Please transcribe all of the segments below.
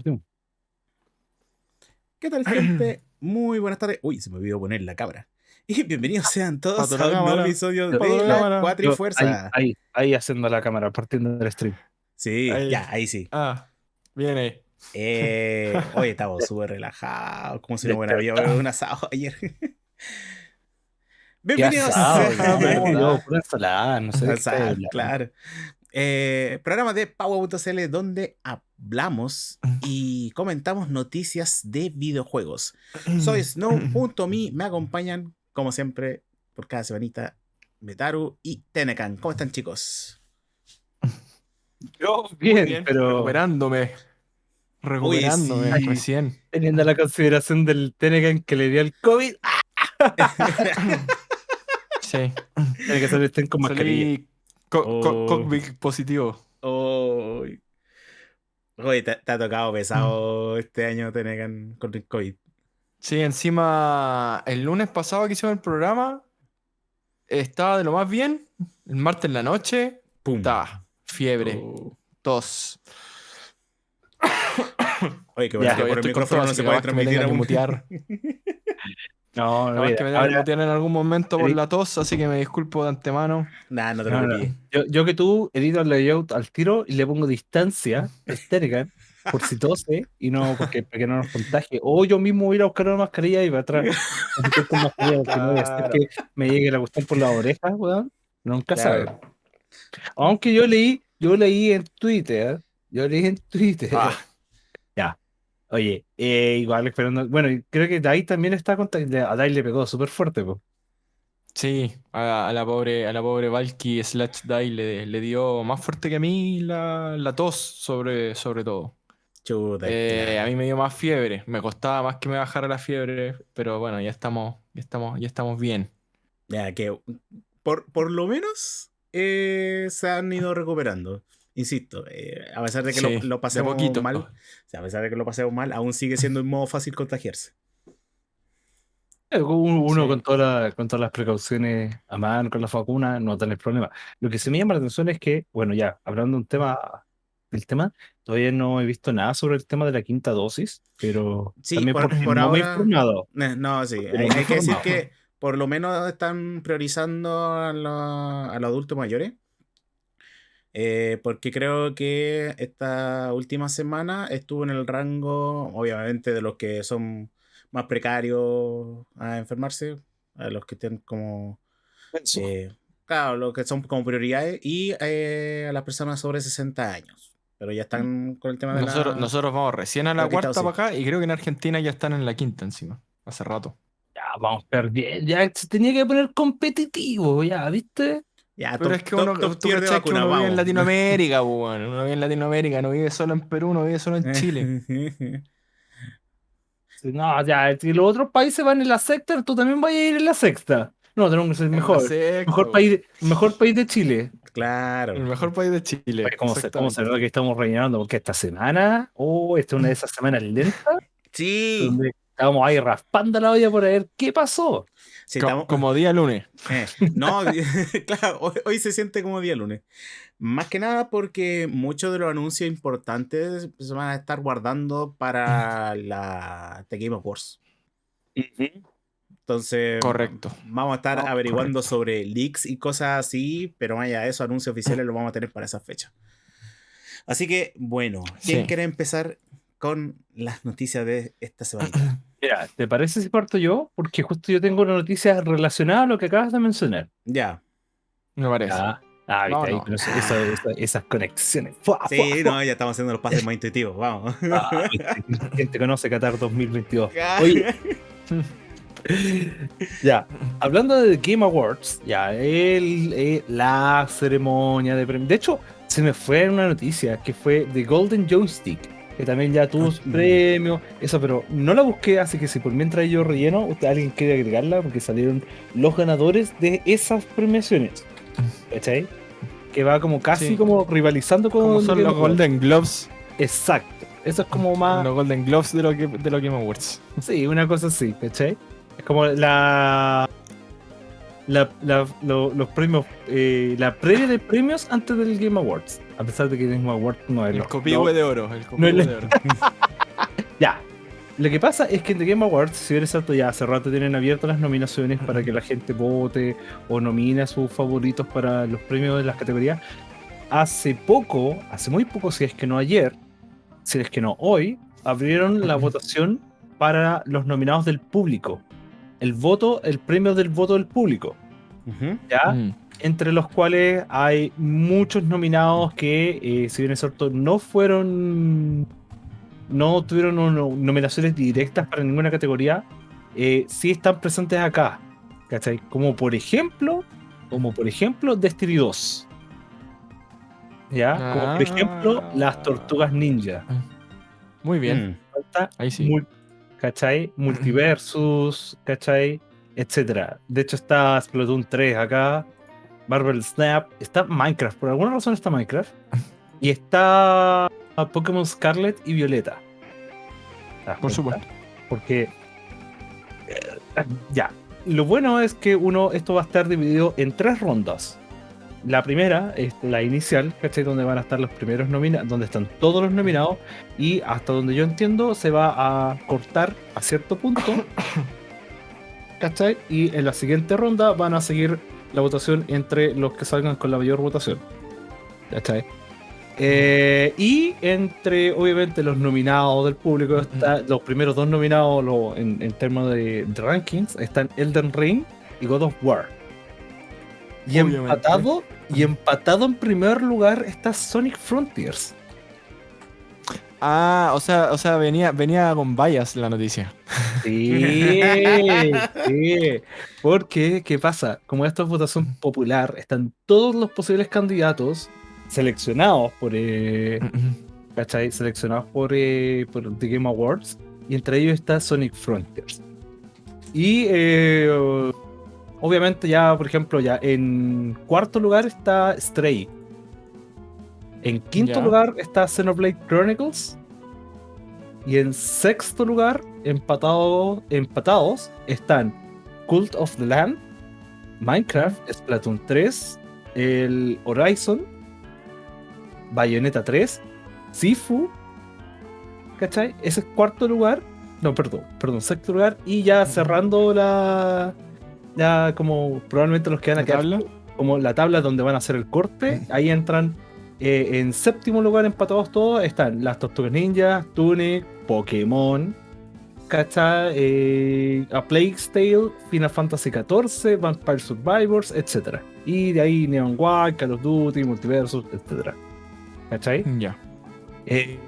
Partimos. ¿Qué tal, gente? Muy buenas tardes. Uy, se me olvidó poner la cámara. Y bienvenidos sean todos Pato a un nuevo episodio Pato de la la. Cuatrifuerza. Ahí, ahí, ahí haciendo la cámara, partiendo del stream. Sí, Ahí. ya, ahí sí. Ah, viene. Eh, hoy estamos súper relajados, como si no hubiera habido un asado ayer. ¿Qué Bienvenidos asado? a- No, sé. claro. Eh, programa de Power.cl donde hablamos y comentamos noticias de videojuegos. Soy Snow.me, me acompañan, como siempre, por cada semanita, Metaru y Tenecan. ¿Cómo están, chicos? Yo bien, bien, pero Recuperándome. Recuperándome sí. recién. teniendo la consideración del Tenecan que le dio el COVID, Sí. tiene que salir estén con mascarilla. Salí co- co- Oh. COVID positivo. Oy. Oye, te, te ha tocado pesado Mm. este año, Tenecan, con el COVID. Sí, encima, el lunes pasado que hicimos el programa, estaba de lo más bien. El martes en la noche, ¡Pum! estaba fiebre, Oh. tos. Oye, que Ya, bueno, que por el micrófono no se puede transmitir No, no, que me ahora- en algún momento por la tos, así que me disculpo de antemano. Nah, no te no, no. preocupes. Yo, yo que tú edito el layout al tiro y le pongo distancia Tenecan por si tose y no porque, para que no nos contagie. O yo mismo voy a ir a buscar una mascarilla y para atrás. mascarilla, porque no voy a hacer Claro. que me llegue la cuestión por las orejas, weón. Nunca Claro. sabe. Aunque yo leí, yo leí en Twitter, yo leí en Twitter. Ah. Oye, eh, igual esperando. Bueno, creo que Dai también está contagiado. A Dai le pegó súper fuerte, pues. Sí, a, a la pobre, a la pobre Valky slash Dai le, le dio más fuerte que a mí la, la tos, sobre, sobre todo. Chuta. Eh, a mí me dio más fiebre, me costaba más que me bajara la fiebre, pero bueno, ya estamos, ya estamos, ya estamos bien. Ya, que por, por lo menos eh, se han ido recuperando. Insisto, eh, a pesar de que Sí, lo, lo pasemos poquito. mal, o sea, a pesar de que lo pasemos mal, aún sigue siendo un modo fácil contagiarse. Eh, Uno Sí. con, toda la- con todas las precauciones a mano, con la vacuna, no tiene problema. Lo que se me llama la atención es que, bueno, ya, hablando de un tema, del tema, todavía no he visto nada sobre el tema de la quinta dosis, pero Sí, también por- porque por no me he ahora- informado. Eh, No, sí, hay, que decir que por lo menos están priorizando a, los- a los adultos mayores. Eh, porque creo que esta última semana estuvo en el rango, obviamente, de los que son más precarios a enfermarse, a los que tienen como, eh, claro, los que son como prioridades, y eh, a las personas sobre 60 años. Pero ya están con el tema de Nosotros, la... nosotros vamos recién a la la cuarta para acá y creo que en Argentina ya están en la quinta encima, hace rato. Ya, vamos perder, ya se tenía que poner competitivo, ya, ¿viste? Ya, Pero top- es que top- uno, top tú de cachai que uno vive en. Latinoamérica, pues, bueno, uno vive en Latinoamérica, no vive solo en Perú, no vive solo en Chile. No, ya, si los otros países van en la sexta, tú también vas a ir en la sexta. No, tenemos que ser mejor. Mejor país, mejor país de Chile. claro. El mejor país de Chile. Oye, ¿Cómo se, cómo se exactamente. nota que estamos rellenando? Porque esta semana, oh, esta es una de esas semanas lentas Sí. donde estábamos ahí raspando la olla por ver qué pasó. Estamos- Como día lunes. Eh, no, claro, hoy, hoy se siente como día lunes. Más que nada porque muchos de los anuncios importantes se van a estar guardando para la The Game Awards. Entonces, Correcto. vamos a estar No, averiguando sobre leaks y cosas así, pero más allá de eso, anuncios oficiales los vamos a tener para esa fecha. Así que, bueno, ¿quién Sí. quiere empezar con las noticias de esta semana? Mira, ¿te parece si parto yo? Porque justo yo tengo una noticia relacionada a lo que acabas de mencionar. ya. Me parece. Ah, ah, viste No, ahí, eso- eso- eso- esas conexiones. Fua, Sí, fua. no, ya estamos haciendo los pases más intuitivos, vamos. Ah, ¿Quién te conoce Qatar 2022? Oye, Ya, hablando de The Game Awards, ya, el, eh, la ceremonia de premios. De hecho, se me fue una noticia que fue The Golden Joystick, que también ya tuvo su Ah, premio, eso, pero no la busqué, así que si por mientras yo relleno, usted, alguien quiere agregarla, porque salieron los ganadores de esas premiaciones. ¿Cachai? Que va como casi Sí. como rivalizando con. Como son los. Golden Globes. Exacto. Eso es como más. Los Golden Globes de los, que- de los Game Awards. Sí, una cosa así, ¿cachai? Es como la. La- la- lo- los premios. eh, la previa de premios antes del Game Awards. A pesar de que el Game Awards no es El copihue no, de oro. El no copihue es de oro. Ya. Lo que pasa es que en The Game Awards, si bien es cierto, ya hace rato tienen abiertas las nominaciones para que la gente vote o nomine a sus favoritos para los premios de las categorías. Hace poco, hace muy poco, si es que no ayer, si es que no hoy, abrieron la votación para los nominados del público. El voto, el premio del voto del público. ¿Ya? Entre los cuales hay muchos nominados que, eh, si bien es cierto, no fueron, no tuvieron no- nominaciones directas para ninguna categoría, eh, sí están presentes acá, ¿cachai? Como por ejemplo, como por ejemplo Destiny 2, ¿ya? Como por ejemplo las Tortugas Ninja, Muy bien. Mm. falta Ahí sí. Mul- ¿cachai? Multiversus, ¿cachai? Etcétera. De hecho está Splatoon 3 acá, Marvel Snap, está Minecraft, por alguna razón está Minecraft. Y está Pokémon Scarlet y Violeta. ¿Te das Por supuesto. Porque eh, ya. Lo bueno es que uno, esto va a estar dividido en tres rondas. La primera es la inicial, ¿cachai? Donde van a estar los primeros nominados, donde están todos los nominados. Y hasta donde yo entiendo, se va a cortar a cierto punto. ¿cachai? Y en la siguiente ronda van a seguir la votación entre los que salgan con la mayor votación. ¿cachai? Eh, y entre, obviamente, los nominados del público, está, los primeros dos nominados lo- en, en términos de, de rankings están Elden Ring y God of War. Y Obviamente. empatado, y empatado en primer lugar está Sonic Frontiers. Ah, o sea, o sea, venía, venía con vallas la noticia. Sí, sí. Porque, ¿qué pasa? Como esto es votación popular, están todos los posibles candidatos seleccionados por, eh, ¿cachai? Seleccionados por, eh, por The Game Awards. Y entre ellos está Sonic Frontiers. Y eh, obviamente ya, por ejemplo, ya en cuarto lugar está Stray. En quinto Ya. lugar está Xenoblade Chronicles. Y en sexto lugar, empatado- empatados, están Cult of the Land, Minecraft, Splatoon 3, el Horizon, Bayonetta 3, Sifu, ¿cachai? Ese es cuarto lugar. No, perdón, perdón, sexto lugar. Y ya cerrando la. Ya como probablemente los que van a ¿La quedar tabla? como la tabla donde van a hacer el corte, ahí entran eh, en séptimo lugar empatados todos, están las Tortugas Ninja, Tunic, Pokémon, ¿cachai? Eh, A Plague's Tale, Final Fantasy XIV, Vampire Survivors, etc. Y de ahí Neon White, Call of Duty, Multiversus, etc. ¿Cachai? Ya. Eh,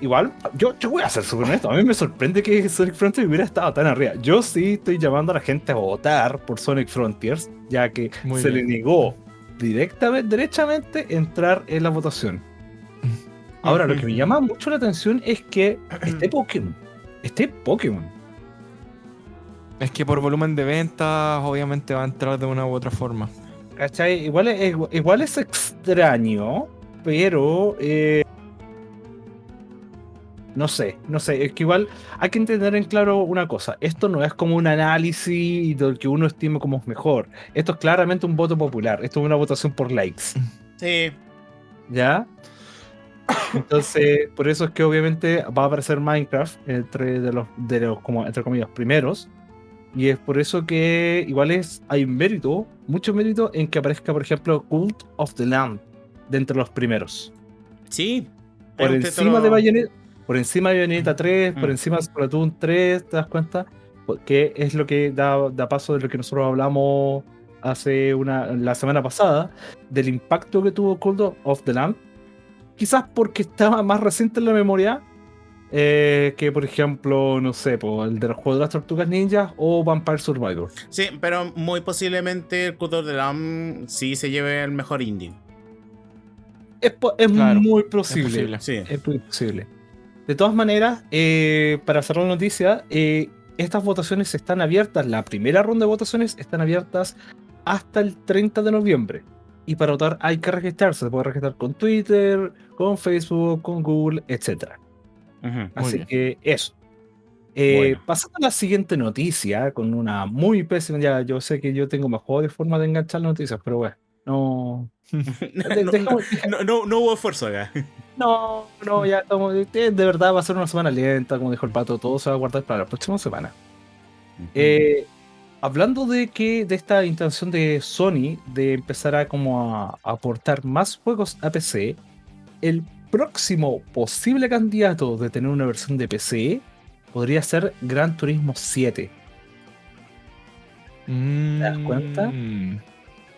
igual, yo, yo voy a ser súper honesto. A mí me sorprende que Sonic Frontiers hubiera estado tan arriba. Yo sí estoy llamando a la gente a votar por Sonic Frontiers, ya que Muy se bien. le negó directamente, derechamente entrar en la votación. Ahora, lo que me llama mucho la atención es que este Pokémon, este Pokémon, Es que por volumen de ventas, obviamente va a entrar de una u otra forma. ¿cachai? Igual es, igual es extraño, pero eh, no sé, no sé, es que igual hay que entender en claro una cosa, esto no es como un análisis del que uno estime como es mejor, esto es claramente un voto popular, esto es una votación por likes, Sí. ¿ya? Entonces, por eso es que obviamente va a aparecer Minecraft entre de los, de los como entre comillas primeros. Y es por eso que igual es, hay mérito, mucho mérito en que aparezca, por ejemplo, Cult of the Land de entre los primeros. Sí. Por encima de Bayonetta, por encima de Bayonetta 3, por Mm. encima de Splatoon 3, ¿te das cuenta? Que es lo que da, da paso de lo que nosotros hablamos hace una la semana pasada, del impacto que tuvo Cult of the Land. Quizás porque estaba más reciente en la memoria eh, que, por ejemplo, no sé, po, el de los juegos de las tortugas ninjas o Vampire Survivor. Sí, pero muy posiblemente el Cutor de Lam sí se lleve el mejor indie. Es, es Claro, muy Es posible. posible. Sí. Es muy posible. De todas maneras, eh, para cerrar la noticia, eh, estas votaciones están abiertas, la primera ronda de votaciones están abiertas hasta el 30 de noviembre. Y para votar hay que registrarse, se puede registrar con Twitter, con Facebook, con Google, etc. Así bien. que eso. Eh, Bueno. Pasando a la siguiente noticia, con una muy pésima, ya yo sé que yo tengo mejores formas de enganchar las noticias, pero bueno. No. no, no- no- hubo esfuerzo acá. No, no, ya estamos. De, de verdad va a ser una semana lenta, como dijo el pato, todo se va a guardar para la próxima semana. Eh, hablando de que de esta intención de Sony de empezar a como a, aportar más juegos a PC, el próximo posible candidato de tener una versión de PC podría ser Gran Turismo 7. das cuenta? Mm.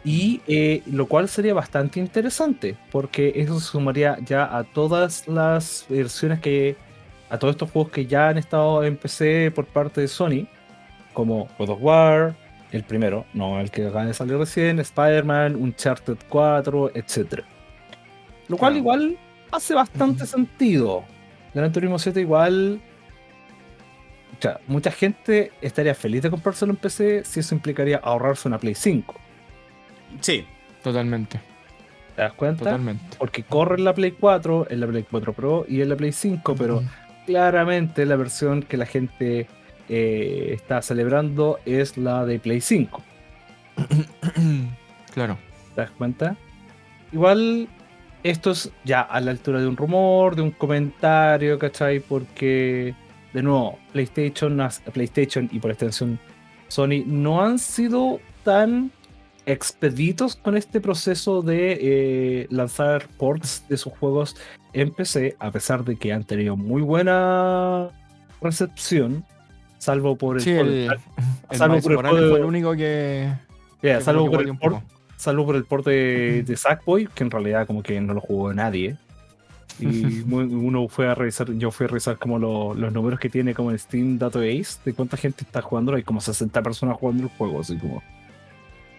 Y eh, lo cual sería bastante interesante, porque eso se sumaría ya a todas las versiones que. a todos estos juegos que ya han estado en PC por parte de Sony, como God of War, el primero, no el que acaba de salir recién, Spider-Man, Uncharted 4, etc. Lo cual igual hace bastante sentido. Gran Turismo 7 igual. O sea, mucha gente estaría feliz de comprárselo en PC si eso implicaría ahorrarse una Play 5. Sí, Totalmente, ¿Te das cuenta? totalmente. Porque corre en la Play 4, en la Play 4 Pro y en la Play 5, pero claramente la versión que la gente eh, está celebrando es la de Play 5. claro. ¿Te das cuenta? Igual esto es ya a la altura de un rumor, de un comentario, ¿cachai? Porque, de nuevo, PlayStation, PlayStation y por extensión Sony no han sido tan expeditos con este proceso de eh, lanzar ports de sus juegos en PC, a pesar de que han tenido muy buena recepción, salvo por el, Sí, port- el, el salvo Miles por el fue el único que. Yeah, que salvo por el port salvo por el port de, de Sackboy, que en realidad como que no lo jugó nadie. Y uno fue a revisar, yo fui a revisar como lo- los números que tiene como en Steam Database, de cuánta gente está jugando, hay como 60 personas jugando el juego, así como...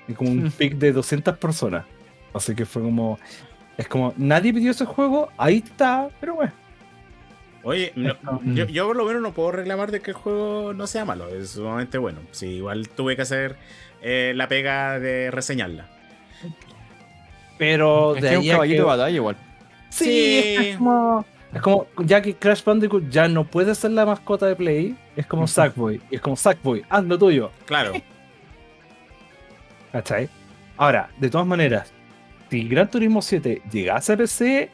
Y como un pic de 200 personas. Así que fue como... Es como, nadie pidió ese juego, ahí está, pero bueno. Oye, no- Esto- yo, yo por lo menos no puedo reclamar de que el juego no sea malo, es sumamente bueno. Sí, igual tuve que hacer eh, la pega de reseñarla. Pero Es de un ahí a caballito que- de batalla igual. Sí, Sí. es, que es como, es como, ya que Crash Bandicoot ya no puede ser la mascota de Play, es como. Sackboy. Y es como Sackboy, haz lo tuyo. Claro. ¿Cachai? Ahora, de todas maneras, si Gran Turismo 7 llegase a PC,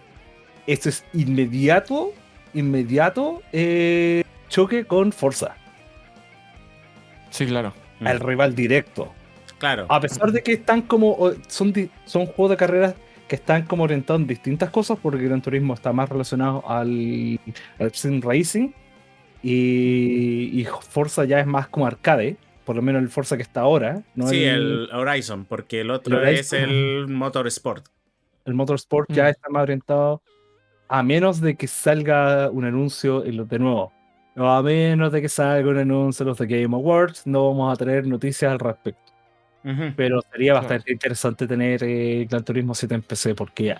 esto es inmediato, inmediato eh, choque con Forza, Sí, claro. el rival directo. Claro. A pesar de que están como, son, son juegos de carreras que están como orientados en distintas cosas, porque Gran Turismo está más relacionado al, al sim racing y, y Forza ya es más como arcade, por lo menos el Forza que está ahora. ¿no? sí, el Horizon, porque el otro El es el Motorsport. el Motorsport ya Mm. está más orientado a menos de que salga un anuncio en los de nuevo. O a menos de que salga un anuncio en los de Game Awards, no vamos a tener noticias al respecto. Ujú. Pero sería Claro. bastante interesante tener eh, Gran Turismo 7 en PC porque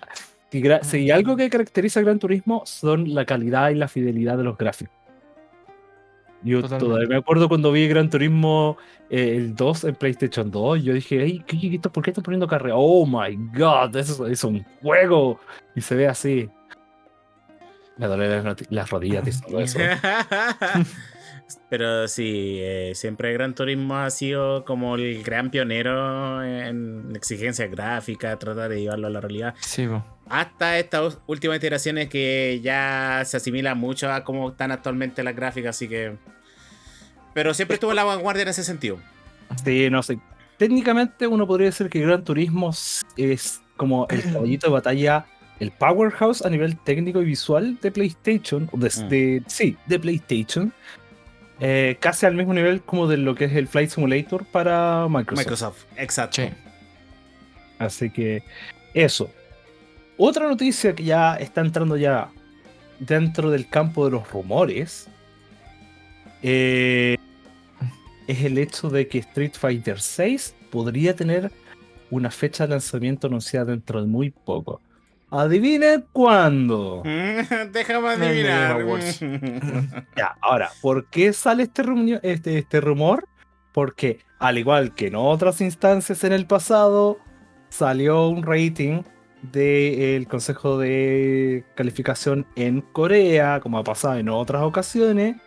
si, gra- si algo que caracteriza a Gran Turismo son la calidad y la fidelidad de los gráficos. Yo Totalmente. todavía me acuerdo cuando vi Gran Turismo eh, el 2 en PlayStation 2, yo dije, "Ey, ¿qué, qué- ¿por qué están poniendo carrera? Oh my god, eso es un juego. Y se ve así. Me duele las, rodillas de solo eso. Pero sí, eh, siempre Gran Turismo ha sido como el gran pionero en exigencia gráfica, tratar de llevarlo a la realidad. Sí. Hasta estas últimas iteraciones que ya se asimila mucho a cómo están actualmente las gráficas, así que... Pero siempre estuvo en la vanguardia en ese sentido. Sí, no sé. Técnicamente uno podría decir que Gran Turismo es como el caballito de batalla, el powerhouse a nivel técnico y visual de PlayStation, de, Mm. de- sí, de PlayStation. Eh, casi al mismo nivel como de lo que es el Flight Simulator para Microsoft. Microsoft, exacto. Sí. Así que eso. Otra noticia que ya está entrando ya dentro del campo de los rumores eh, es el hecho de que Street Fighter VI podría tener una fecha de lanzamiento anunciada dentro de muy poco. Adivinen cuándo. Déjame adivinar. Ya, ahora, ¿por qué sale este, este, este rumor? Porque, al igual que en otras instancias en el pasado, salió un rating del Consejo de Calificación en Corea, como ha pasado en otras ocasiones,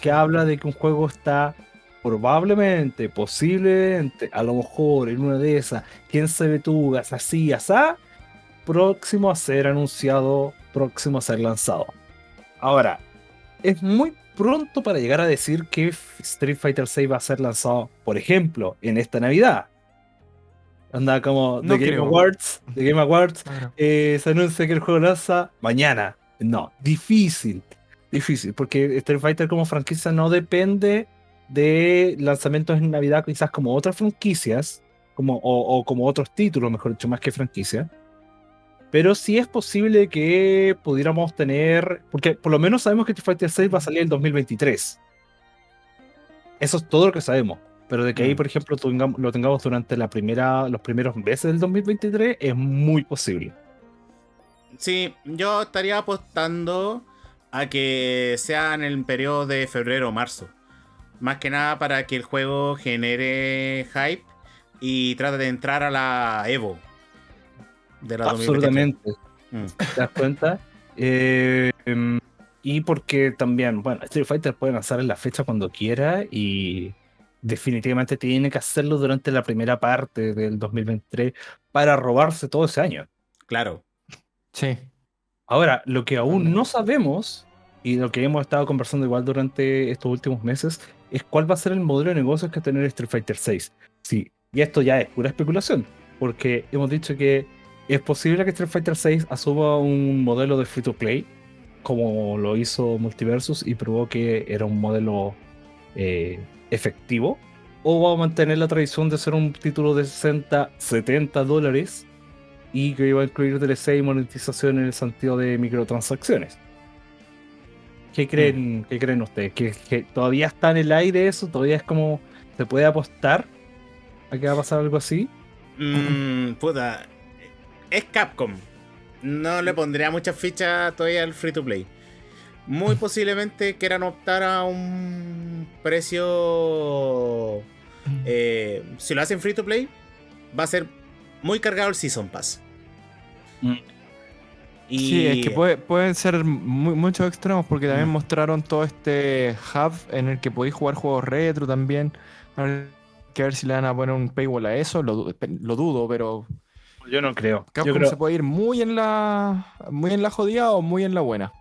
que habla de que un juego está probablemente, posiblemente, a lo mejor en una de esas, quién sabe tú, así, asá, próximo a ser anunciado, próximo a ser lanzado. Ahora, es muy pronto para llegar a decir que Street Fighter 6 va a ser lanzado, por ejemplo, en esta Navidad. Anda como No The Game. Awards, The Game Awards, Claro. eh, se anuncia que el juego lanza mañana. No, difícil, difícil, porque Street Fighter como franquicia no depende de lanzamientos en Navidad, quizás como otras franquicias, como, o, o como otros títulos, mejor dicho, más que franquicia. Pero sí es posible que pudiéramos tener, porque por lo menos sabemos que Street Fighter 6 va a salir en 2023. Eso es todo lo que sabemos. Pero de que ahí, Mm. por ejemplo, tengamos- lo tengamos durante la primera, los primeros meses del 2023 es muy posible. Sí, yo estaría apostando a que sea en el periodo de febrero o marzo. Más que nada para que el juego genere hype y trate de entrar a la Evo. De la 2023. Absolutamente. Mm. ¿Te das cuenta? Eh, em, y porque también, bueno, Street Fighter puede lanzar en la fecha cuando quiera y definitivamente tiene que hacerlo durante la primera parte del 2023 para robarse todo ese año. Claro. Sí. Ahora, lo que aún no sabemos y lo que hemos estado conversando igual durante estos últimos meses es cuál va a ser el modelo de negocios que va a tener Street Fighter 6. Sí, y esto ya es pura especulación, porque hemos dicho que es posible que Street Fighter 6 asuma un modelo de free to play, como lo hizo Multiversus y probó que era un modelo eh, efectivo, o va a mantener la tradición de ser un título de 60, 70 dólares y que iba a incluir DLC y monetización en el sentido de microtransacciones. ¿Qué creen, ¿qué creen ustedes? ¿Que, que todavía está en el aire eso? ¿Todavía es como se puede apostar a que va a pasar algo así? Mm, puta. Es Capcom. No le pondría muchas fichas todavía al free to play. Muy posiblemente quieran optar a un precio. eh, si lo hacen free to play, va a ser muy cargado el Season Pass. Mm. Y Sí, es que puede- pueden ser mu- muchos extremos porque también Mm. mostraron todo este hub en el que podéis jugar juegos retro también. Hay que ver si le van a poner un paywall a eso, lo dudo, pero Yo no creo. Yo Capcom creo se puede ir muy en la muy en la jodida o muy en la buena.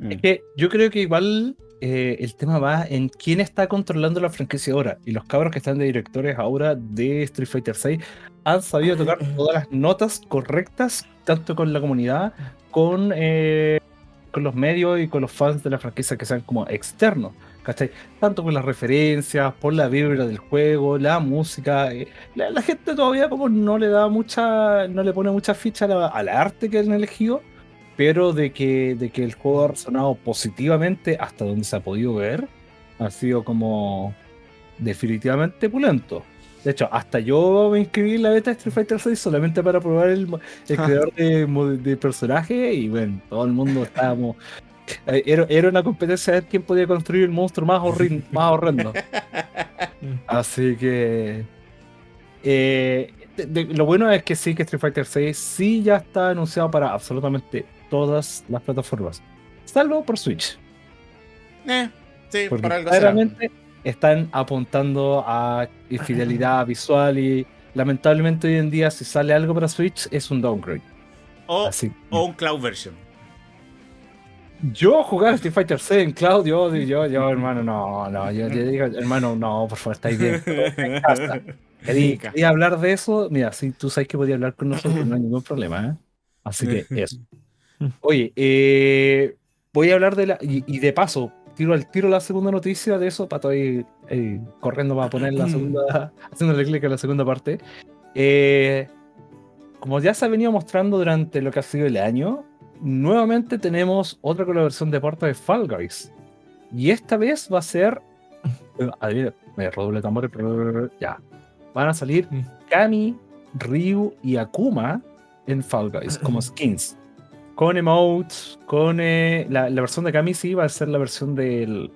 Es que yo creo que igual eh, el tema va en quién está controlando la franquicia ahora. Y los cabros que están de directores ahora de Street Fighter 6 han sabido tocar todas las notas correctas, tanto con la comunidad, con, eh, con los medios y con los fans de la franquicia que sean como externos. ¿Cachai? Tanto con las referencias, por la vibra del juego, la música. eh, La, la gente todavía como no le da mucha, no le pone mucha ficha al arte que han elegido, pero de que, de que el juego ha resonado positivamente hasta donde se ha podido ver, ha sido como definitivamente pulento. De hecho, hasta yo me inscribí en la beta de Street Fighter 6 solamente para probar el, el creador de, de personaje y bueno, todo el mundo estábamos... eh, Era, era una competencia de ver quién podía construir el monstruo más, horrin- más horrendo. Así que... eh, de- de- lo bueno es que sí, que Street Fighter 6 sí ya está anunciado para absolutamente todas las plataformas. Salvo por Switch. Eh, sí, Porque por algo será. claramente están apuntando a fidelidad visual y lamentablemente hoy en día si sale algo para Switch es un downgrade. O, Así. o un cloud version. Yo jugar Street Fighter 6 en cloud, yo, yo, hermano, no, no, yo, yo digo, hermano, no, por favor, estáis bien. Quería, hablar de eso, mira, si tú sabes que podía hablar con nosotros, no hay ningún problema, ¿eh? Así que eso. Oye, eh, voy a hablar de la. Y, y de paso, tiro al tiro la segunda noticia de eso, para ir eh, corriendo para poner la segunda. haciéndole clic a la segunda parte. Eh, como ya se ha venido mostrando durante lo que ha sido el año, nuevamente tenemos otra colaboración de parte de Fall Guys. Y esta vez va a ser. Adivina, me redoble tambores. pero- Ya. Van a salir Mm. Kami, Ryu y Akuma en Fall Guys como skins. Con emotes, con eh, la, la versión de Kami sí va a ser la versión del,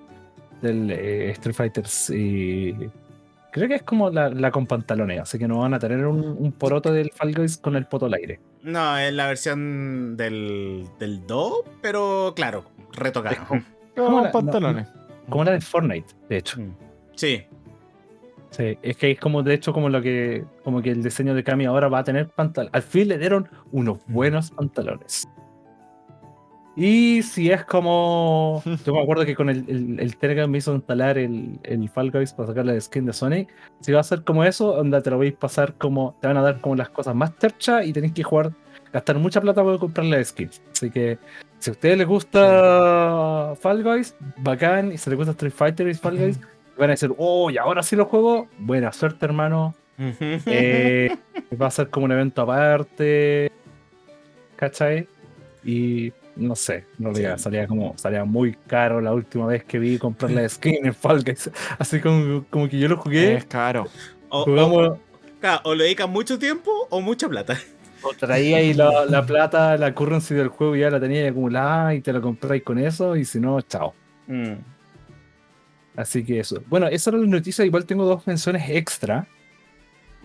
del eh, Street Fighter. creo que es como la, la con pantalones, así que no van a tener un, un poroto del Fall Guys con el poto al aire. No, es la versión del, del 2, pero claro, retocada. Como- Como ¿Cómo los la- pantalones. Como la de Fortnite, de hecho. Mm. Sí. Sí, es que es como de hecho como lo que como que el diseño de Cami ahora va a tener pantalones. Al fin le dieron unos buenos pantalones. Y si es como. Yo me acuerdo que con el, el, el Telegram me hizo instalar el, el Fall Guys para sacar la skin de Sonic. Si va a ser como eso, onda te lo vais a pasar como. Te van a dar como las cosas más terchas y tenéis que jugar, gastar mucha plata para comprar la skin. Así que si a ustedes les gusta Fall Guys, bacán. Y si les gusta Street Fighter y Fall Guys, van a decir, oh, y ahora sí lo juego. Buena suerte, hermano. Eh, va a ser como un evento aparte. ¿Cachai? Y no sé, en realidad Sí. salía como salía muy caro la última vez que vi comprar la skin en Fall Guys. Así como, como que yo lo jugué. Es caro. o, o- Jugamos, claro, o le dedican mucho tiempo o mucha plata. o traía ahí la, la plata, la currency del juego y ya la tenía ahí acumulada y te la compráis con eso. Y si no, chao. Mm. Así que eso. Bueno, esa era la noticia. Igual tengo dos menciones extra.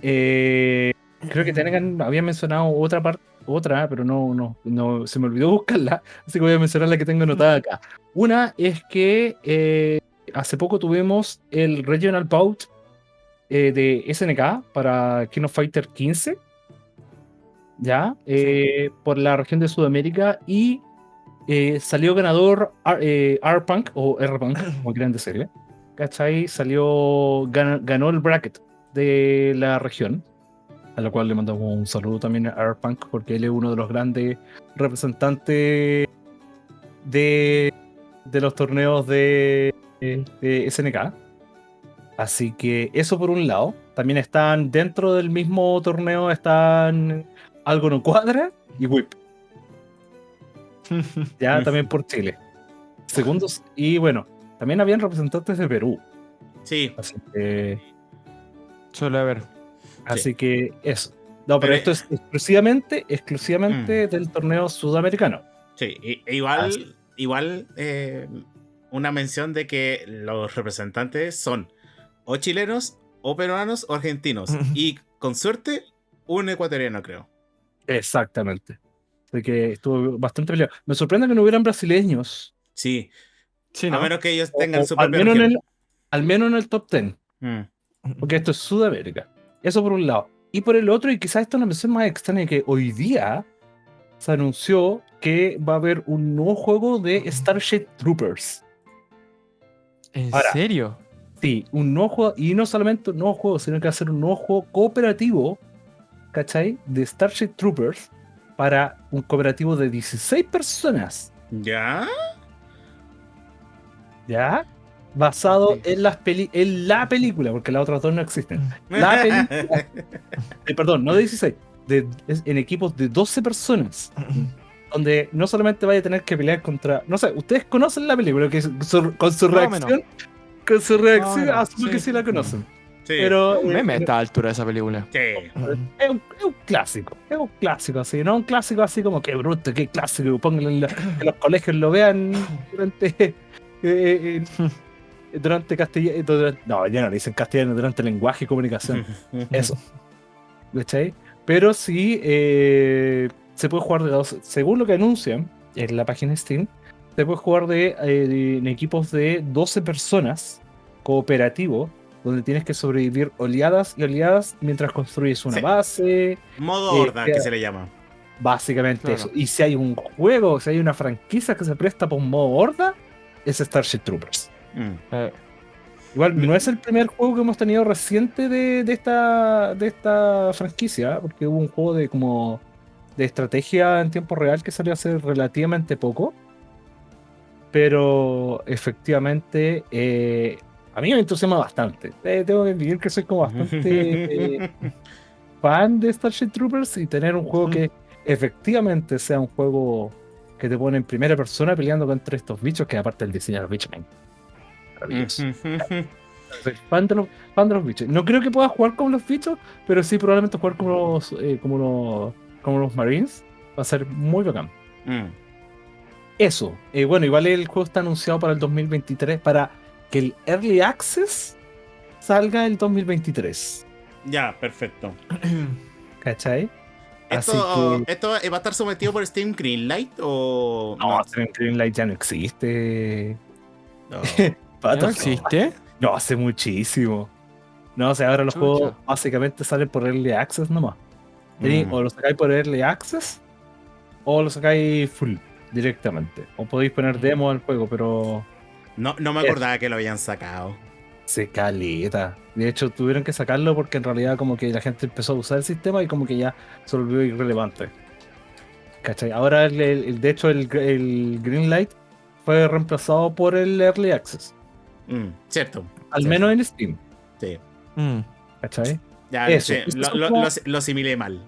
Eh, creo que tengan, había mencionado otra parte, otra, pero no, no, no, se me olvidó buscarla. Así que voy a mencionar la que tengo anotada acá. Una es que eh, hace poco tuvimos el Regional Bout eh, de SNK para King of Fighter 15. Ya, eh, por la región de Sudamérica y salió ganador R-Punk o R-Punk, como quieran decirle. ¿Cachai? Salió, gan- ganó el bracket de la región, a la cual le mandamos un saludo también a R-Punk porque él es uno de los grandes representantes de, de los torneos de, de SNK. Así que eso por un lado. También están dentro del mismo torneo, están Algo No Cuadra y Whip. Ya también por Chile. Segundos. Y bueno, también habían representantes de Perú. Sí. Así que, Suele haber. Así que eso. No, pero, Pero- esto es exclusivamente, exclusivamente del torneo sudamericano. Sí, e igual, Así. igual eh, una mención de que los representantes son o chilenos, o peruanos, o argentinos. y con suerte, un ecuatoriano, creo. Exactamente. Así que estuvo bastante peleado. Me sorprende que no hubieran brasileños. Sí, Sí, a ¿no? menos que ellos tengan o su al, menos en el, al menos en el top 10. Mm. Porque esto es Sudamérica. Eso por un lado. Y por el otro, y quizás esto es una mención más extraña, que hoy día se anunció que va a haber un nuevo juego de Starship Troopers. ¿En Ahora. serio? Sí, un nuevo juego, y no solamente un nuevo juego, sino que va a ser un nuevo juego cooperativo, ¿cachai? De Starship Troopers para un cooperativo de 16 personas, ¿Ya? ¿ya? Basado en, las peli en la película, porque las otras dos no existen. La película, eh, perdón, no de 16, de, es en equipos de 12 personas, donde no solamente vaya a tener que pelear contra. No sé, ustedes conocen la película, que su- con su reacción. Con su reacción, menos, asumo que sí. sí la conocen. Sí. Pero. Un eh, meme a esta altura de esa película. Sí. Es un, es un clásico, es un clásico así, no un clásico así como que bruto, qué clásico, pónganlo en la- que los colegios lo vean durante eh, eh, durante castellano, no, ya no le dicen castellano, durante lenguaje y comunicación, eso, ¿cachai? Pero sí eh, se puede jugar de dos, según lo que anuncian en la página Steam, se puede jugar de, eh, en equipos de 12 personas, cooperativo, donde tienes que sobrevivir oleadas y oleadas mientras construyes una Sí. base, Modo Eh, horda, que se le llama. básicamente Claro. eso. Y si hay un juego, si hay una franquicia que se presta por un modo horda, es Starship Troopers. Mm. Eh, Igual no es el primer juego que hemos tenido reciente de, de esta, de esta franquicia, porque hubo un juego de como de estrategia en tiempo real que salió hace relativamente poco. Pero efectivamente eh, a mí me entusiasma bastante. Eh, tengo que admitir que soy como bastante eh, fan de Starship Troopers y tener un juego que efectivamente sea un juego que te pone en primera persona peleando contra estos bichos, que aparte el diseño de los bichos, maravilloso. Soy fan de, los, fan de los bichos. No creo que pueda jugar como los bichos, pero sí probablemente jugar como los, eh, como los, como los Marines. Va a ser muy bacán. Mm. Eso. eh, bueno, igual el juego está anunciado para el 2023, para que el Early Access salga el 2023. Ya, perfecto. ¿Cachai? Así ¿Esto, que... ¿Esto va a estar sometido por Steam Greenlight o No, Steam Greenlight ya no existe. No. ¿Ya Pato, no existe? No, hace muchísimo. No, o sea, ahora los Chucha. juegos básicamente salen por Early Access nomás. Mm. O lo sacáis por Early Access o lo sacáis full directamente. O podéis poner demo al juego, pero No, no me Es- acordaba que lo habían sacado. se caleta. De hecho, tuvieron que sacarlo porque en realidad como que la gente empezó a usar el sistema y como que ya se volvió irrelevante. ¿Cachai? Ahora, el- de hecho, el, el Greenlight fue reemplazado por el Early Access. Mm, cierto. Al Sí. menos en Steam. Sí. Mm. ¿Cachai? Ya, Eso, sí, eso lo, son lo- como- lo- lo asimilé mal.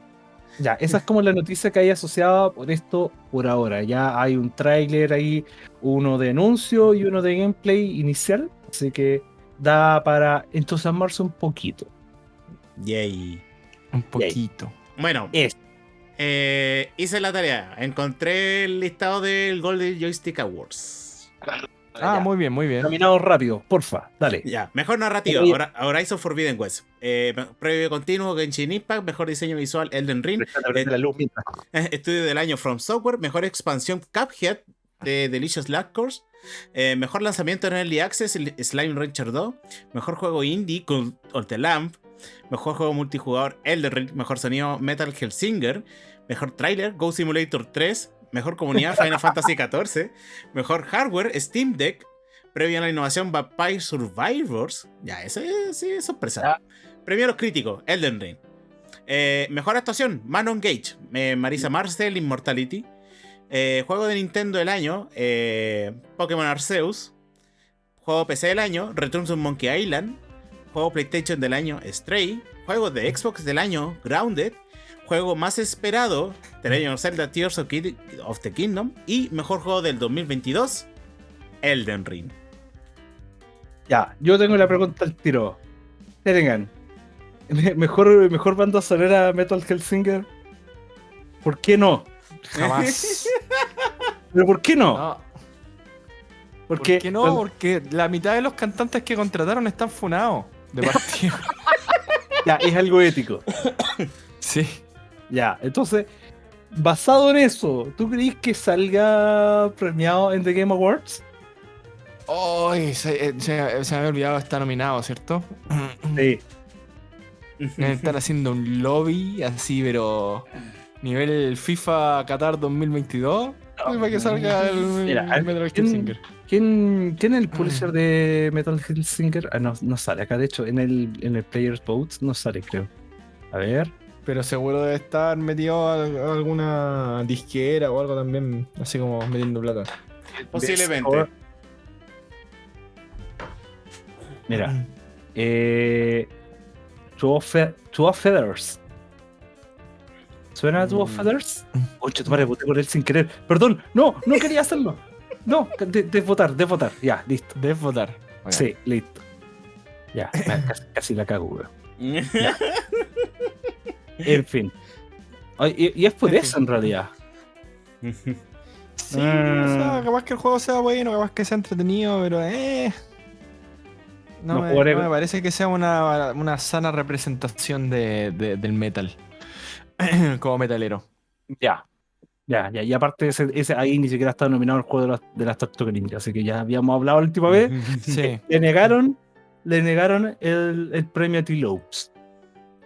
Ya, esa es como la noticia que hay asociada por esto por ahora. Ya hay un tráiler ahí, uno de anuncio y uno de gameplay inicial. Así que da para entusiasmarse un poquito. Yay. Un poquito. Bueno, Es. eh, hice la tarea. Encontré el listado del Golden Joystick Awards. Ah, Ya. muy bien, muy bien. Caminado rápido, porfa, dale. Ya, mejor narrativa, Oye. Hora- Horizon Forbidden West. Eh, previo continuo, Genshin Impact. Mejor diseño visual, Elden Ring. La luz mientras- Estudio del año From Software. Mejor expansión Cuphead de Delicious Last Course. Eh, mejor lanzamiento en Early Access, el Slime Rancher 2. Mejor juego indie, Cult of the Lamp. Mejor juego multijugador, Elden Ring. Mejor sonido, Metal Hellsinger. Mejor trailer, Go Simulator 3. Mejor comunidad, Final Fantasy XIV. Mejor hardware, Steam Deck. Previo a la innovación, Vampire Survivors. Ya, ese sí es sorpresa. Premio a los críticos, Elden Ring. Eh, mejor actuación, Manon Gage, eh, Marisa Marcel, Immortality. Eh, juego de Nintendo del año, Pokémon Arceus. Juego PC del año, Return to Monkey Island. Juego PlayStation del año, Stray. Juego de Xbox del año, Grounded. Juego más esperado, The Legend of Zelda Tears of, Kid- of the Kingdom. Y mejor juego del 2022, Elden Ring. Ya, yo tengo la pregunta al tiro. Terengan, me- mejor, mejor banda sonora Metal Hellsinger. ¿Por qué no? Jamás. ¿Pero por qué no? No, Porque ¿Por qué no? Porque la mitad de los cantantes que contrataron están funados de partido. ya, es algo ético. sí. Ya, entonces, basado en eso, ¿tú crees que salga premiado en The Game Awards? Ay, se, eh, se- se me había olvidado está nominado, ¿cierto? Sí. Están haciendo un lobby así, pero nivel FIFA Qatar 2022. Ay, para que salga el, Mira, el Metal ¿quién- Hellsinger. ¿Quién, quién es el publisher de Metal Hellsinger? Ah, no, no sale acá, de hecho, en el, en el Players Votes no sale, creo. A ver. Pero seguro debe estar metido a- alguna disquera o algo también, así como metiendo plata. Posiblemente. Mira, eh, Two of, Fe- Two of Feathers. ¿Suena a Two of Mm. Feathers? Concha, tu madre, voté por él sin querer. Perdón, no, no quería hacerlo. No, de, de votar, de votar. Ya, listo. Debes votar. Ok. Sí, listo. Ya, casi, casi la cago, weón. En fin. Y, y es por eso en realidad. Sí, o sea, capaz que el juego sea bueno, capaz que sea entretenido, pero eh. No, No me, no parece que sea una, una sana representación de, de- del metal. Como metalero. Ya. Ya, ya. Y aparte, ese, ese ahí ni siquiera está nominado al juego de las, de las Tortugas Ninja. Así que ya habíamos hablado la última vez. Sí, Le negaron, le negaron el, el premio a T-Lopes.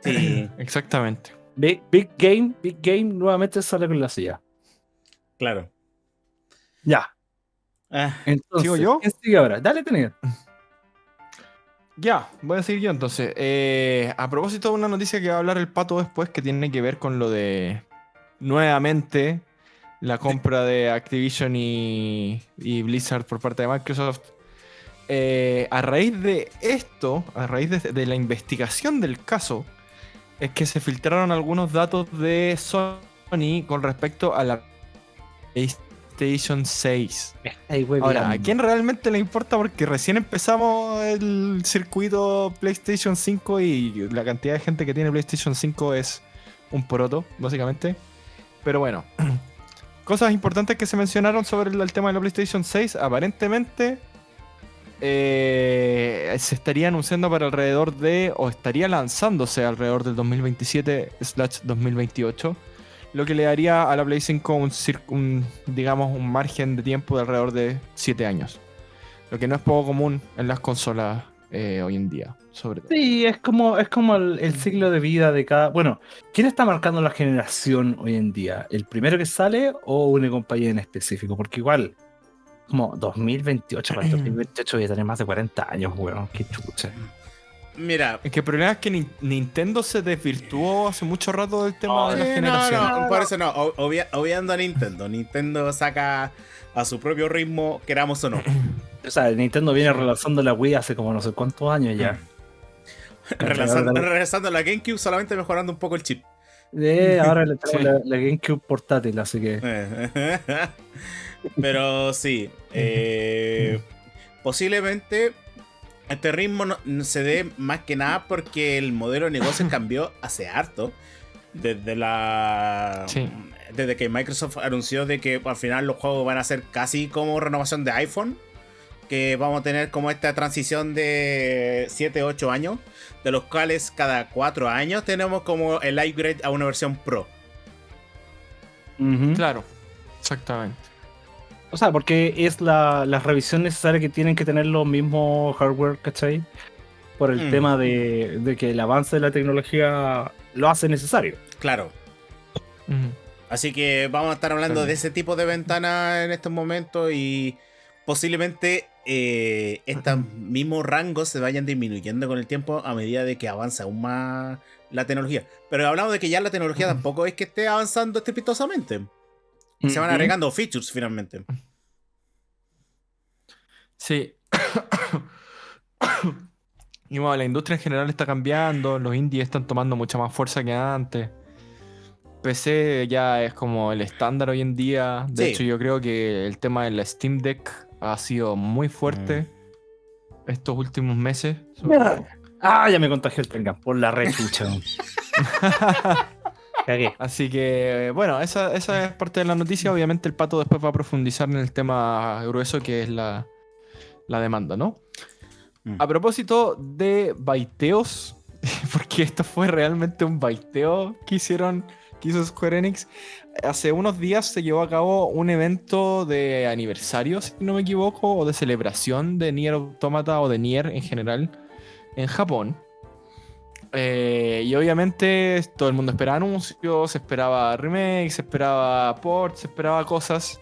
Sí, exactamente. Big, Big Game, Big Game nuevamente sale con la silla. claro. Ya. Ah, Entonces, ¿Sigo yo? ¿quién sigue ahora? Dale, tener. Ya, voy a seguir yo entonces. Eh, a propósito de una noticia que va a hablar el pato después, que tiene que ver con lo de nuevamente la compra de Activision y, y Blizzard por parte de Microsoft. Eh, a raíz de esto, a raíz de, de la investigación del caso, es que se filtraron algunos datos de Sony con respecto a la PlayStation 6. Ay, güey, Ahora, ¿a quién realmente le importa? Porque recién empezamos el circuito PlayStation 5 y la cantidad de gente que tiene PlayStation 5 es un poroto, básicamente. Pero bueno, cosas importantes que se mencionaron sobre el, el tema de la PlayStation 6. Aparentemente eh, se estaría anunciando para alrededor de, o estaría lanzándose alrededor del 2027/2028 lo que le daría a la Play 5 un, un, digamos, un margen de tiempo de alrededor de 7 años. Lo que no es poco común en las consolas eh, hoy en día, sobre todo. Sí, es como, es como el, el ciclo de vida de cada. Bueno, ¿quién está marcando la generación hoy en día? ¿El primero que sale o una compañía en específico? Porque igual, como 2028, para el 2028 voy a tener más de 40 años, weón. Qué chucha. Mira, Es que el problema es que Ni- Nintendo se desvirtuó hace mucho rato del tema Oh, de la Sí, no, generación. no, por eso no, obvia- obviando a Nintendo. Nintendo saca a su propio ritmo, queramos o no. O sea, Nintendo viene relanzando la Wii hace como no sé cuántos años ya. Relanzando, la GameCube, solamente mejorando un poco el chip. Eh, ahora le Sí. la, la GameCube portátil, así que. Pero sí, eh, posiblemente este ritmo no- se dé más que nada porque el modelo de negocio cambió hace harto. Desde la. Sí. Desde que Microsoft anunció de que al final los juegos van a ser casi como renovación de iPhone. Que vamos a tener como esta transición de 7, 8 años. De los cuales cada 4 años tenemos como el upgrade a una versión Pro. Claro, exactamente. O sea, porque es la, la revisión necesaria que tienen que tener los mismos hardware, ¿cachai? Por el Mm. tema de, de que el avance de la tecnología lo hace necesario. Claro. Así que vamos a estar hablando de ese tipo de ventanas en estos momentos y posiblemente eh, estos mismos rangos se vayan disminuyendo con el tiempo a medida de que avanza aún más la tecnología. Pero hablamos de que ya la tecnología tampoco es que esté avanzando estrepitosamente. Se van agregando features finalmente. Sí. y bueno, la industria en general está cambiando, los indies están tomando mucha más fuerza que antes. PC ya es como el estándar hoy en día. De Sí. hecho, yo creo que el tema de la Steam Deck ha sido muy fuerte estos últimos meses. Ah, ya me contagió el Tengan por la rechucha. Cagué. Así que, bueno, esa, esa es parte de la noticia. Obviamente el pato después va a profundizar en el tema grueso que es la, la demanda, ¿no? Mm. A propósito de baiteos, porque esto fue realmente un baiteo que hicieron, que hizo Square Enix. Hace unos días se llevó a cabo un evento de aniversario, si no me equivoco, o de celebración de Nier Automata o de Nier en general en Japón. Eh, y obviamente todo el mundo esperaba anuncios, se esperaba remakes, se esperaba ports, se esperaba cosas.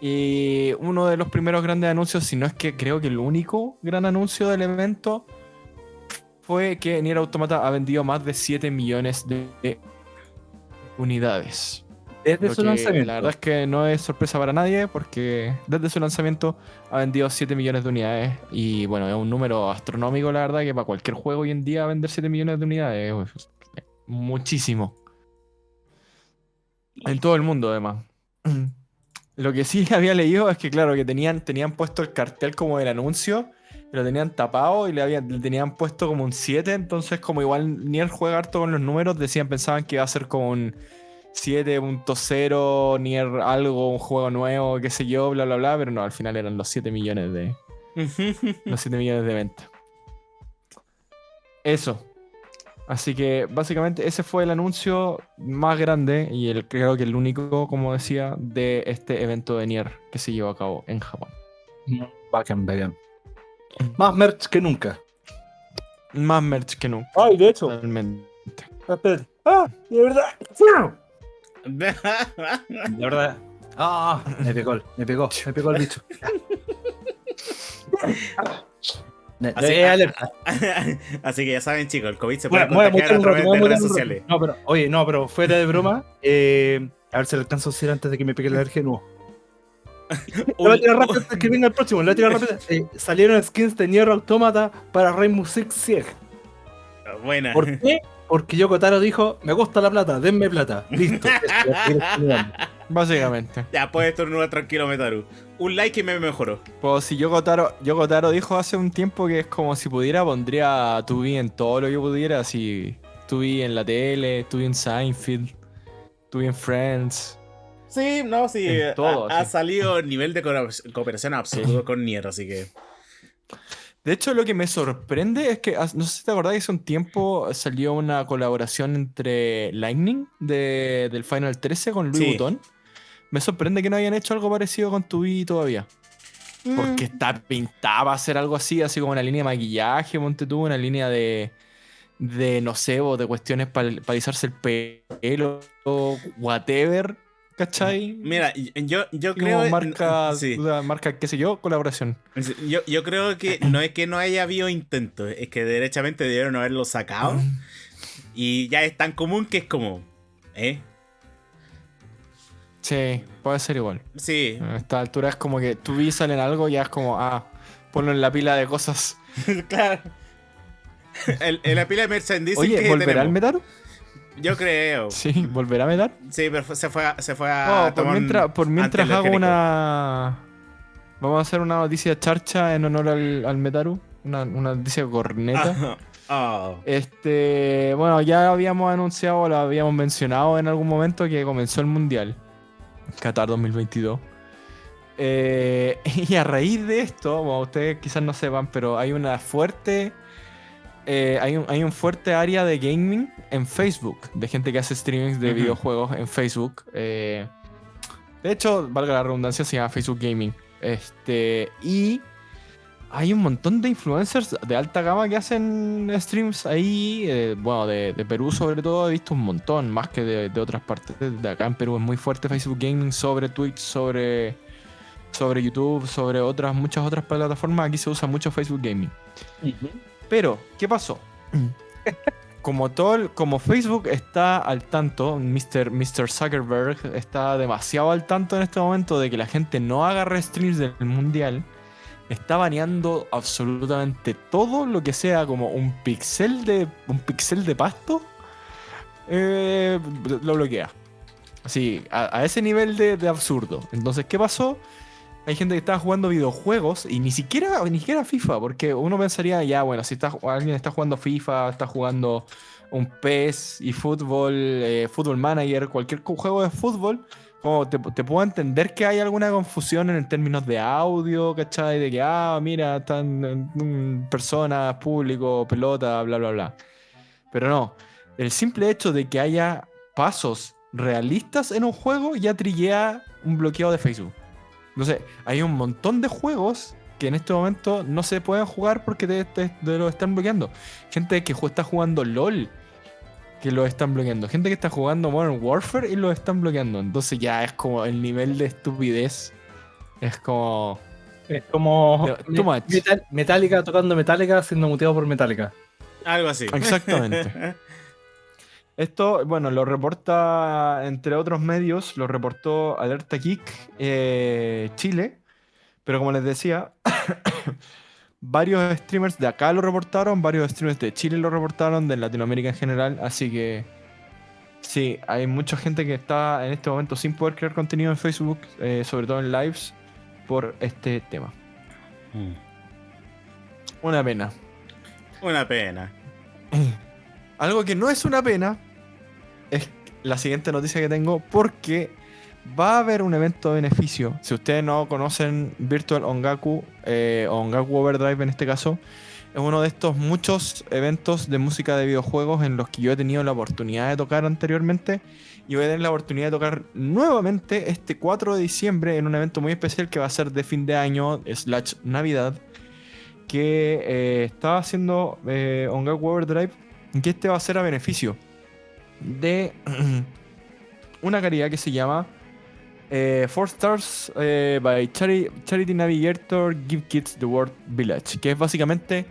Y uno de los primeros grandes anuncios, si no es que creo que el único gran anuncio del evento, fue que Nier Automata ha vendido más de 7 millones de unidades. Desde su lanzamiento. La verdad es que no es sorpresa para nadie porque desde su lanzamiento ha vendido 7 millones de unidades y bueno, es un número astronómico la verdad que para cualquier juego hoy en día vender 7 millones de unidades es muchísimo. En todo el mundo además. Lo que sí había leído es que claro, que tenían, tenían puesto el cartel como del anuncio, lo tenían tapado y le, habían, le tenían puesto como un 7, entonces como igual Nier juega harto con los números, decían, pensaban que iba a ser como un 7.0, Nier algo, un juego nuevo, qué sé yo, bla, bla, bla, pero no, al final eran los 7 millones de, los 7 millones de ventas. Eso. Así que básicamente ese fue el anuncio más grande y el, creo que el único, como decía, de este evento de Nier que se llevó a cabo en Japón. Bacán, bacán. Más merch que nunca. Más merch que nunca. Ay, de hecho. Realmente. Espérate. Ah, de verdad. De verdad. Ah, me pegó, el- me pegó, me pegó el bicho. Así, eh. Así que ya saben, chicos, el COVID se puede Bueno, contagiar a rato, través a de redes rato. sociales. No, pero, oye, no, pero fuera de broma, eh, a ver si le alcanzo a decir antes de que me pegue la alergia nuevo. Lo voy a tirar rápido antes que venga el próximo, lo voy a tirar rápido. Eh, salieron skins de Nier Automata para Rainbow Six Siege. Buena. ¿Por qué? Porque Yoko Taro dijo, me gusta la plata, denme plata. Listo. Básicamente. Ya puedes estornudar tranquilo, Metaru. Un like y me mejoró. Pues si Yoko Taro, Yoko Taro dijo hace un tiempo que es como si pudiera, pondría a Tubi en todo lo que pudiera, así Tubi en la tele, Tubi en Seinfeld, Tubi en Friends. Sí, no, sí. En ha- todo, ha, sí. salido nivel de co- cooperación absurdo con Nier, así que. De hecho, lo que me sorprende es que, no sé si te acordás que hace un tiempo salió una colaboración entre Lightning de- del Final 13 con Louis Sí. Vuitton. Me sorprende que no hayan hecho algo parecido con Tubi todavía. Porque está pintada hacer algo así, así como una línea de maquillaje, monte tú, una línea de, de no sé, o de cuestiones para alisarse el pelo, whatever, ¿cachai? Mira, yo, yo creo. como marca, sí. marca, qué sé yo, colaboración. Yo, yo creo que no es que no haya habido intento, es que derechamente debieron haberlo sacado. Y ya es tan común que es como. ¿Eh? Sí, puede ser igual. Sí. A esta altura es como que tú vi salen algo y ya es como, ah, ponlo en la pila de cosas. claro. En la pila de merchandising Oye, que ¿volverá al tenemos. Yo creo. Sí, ¿volverá a Metar? Sí, pero se fue a, se fue a. No, por tomar mientras, por mientras hago una. Vamos a hacer una noticia charcha en honor al, al Metaru. Una, una noticia corneta. Ah. Este. Bueno, ya habíamos anunciado, lo habíamos mencionado en algún momento que comenzó el mundial. Qatar 2022. Eh, y a raíz de esto, bueno, ustedes quizás no sepan, pero hay una fuerte. Eh, hay, un, hay un fuerte área de gaming en Facebook, de gente que hace streamings de videojuegos en Facebook. eh, de hecho, valga la redundancia, se llama Facebook Gaming. Este, y hay un montón de influencers de alta gama que hacen streams ahí. eh, bueno, de, de Perú sobre todo he visto un montón, más que de, de otras partes. De acá en Perú es muy fuerte Facebook Gaming sobre Twitch, sobre, sobre YouTube, sobre otras, muchas otras plataformas. Aquí se usa mucho Facebook Gaming. Pero, ¿qué pasó? Como, todo como Facebook está al tanto, Mr. Mr. Zuckerberg está demasiado al tanto en este momento de que la gente no haga streams del mundial, está baneando absolutamente todo lo que sea como un pixel de un pixel de pasto, eh, lo bloquea. Así, a, a ese nivel de, de absurdo. Entonces, ¿qué pasó? Hay gente que está jugando videojuegos y ni siquiera, ni siquiera FIFA, porque uno pensaría, ya, bueno, si alguien está jugando FIFA, está jugando un PES y fútbol, eh, Fútbol Manager, cualquier cu- juego de fútbol, como te, puedo entender que hay alguna confusión en términos de audio, ¿cachai? De que, ah, mira, están personas, público, pelota, bla, bla, bla. Pero no, el simple hecho de que haya pasos realistas en un juego ya trillea un bloqueo de Facebook. Entonces, hay un montón de juegos que en este momento no se pueden jugar porque te, te- te lo están bloqueando. Gente que está jugando LOL que lo están bloqueando. Gente que está jugando Modern Warfare y lo están bloqueando. Entonces ya es como el nivel de estupidez. Es como... Es como Too- much. Metallica tocando Metallica siendo muteado por Metallica. Algo así. Exactamente. Esto, bueno, lo reporta, entre otros medios, lo reportó Alerta Geek eh, Chile. Pero como les decía, varios streamers de acá lo reportaron, varios streamers de Chile lo reportaron, de Latinoamérica en general. Así que sí, hay mucha gente que está en este momento sin poder crear contenido en Facebook, eh, sobre todo en lives, por este tema. Mm. Una pena. Una pena. Algo que no es una pena es la siguiente noticia que tengo porque va a haber un evento de beneficio. Si ustedes no conocen Virtual Ongaku eh, Ongaku Overdrive en este caso, es uno de estos muchos eventos de música de videojuegos en los que yo he tenido la oportunidad de tocar anteriormente y voy a tener la oportunidad de tocar nuevamente este 4 de diciembre en un evento muy especial que va a ser de fin de año slash Navidad que eh, está haciendo eh, Ongaku Overdrive que este va a ser a beneficio de una caridad que se llama eh, Four Stars eh, by Chari- Charity Navigator Give Kids the World Village, que es básicamente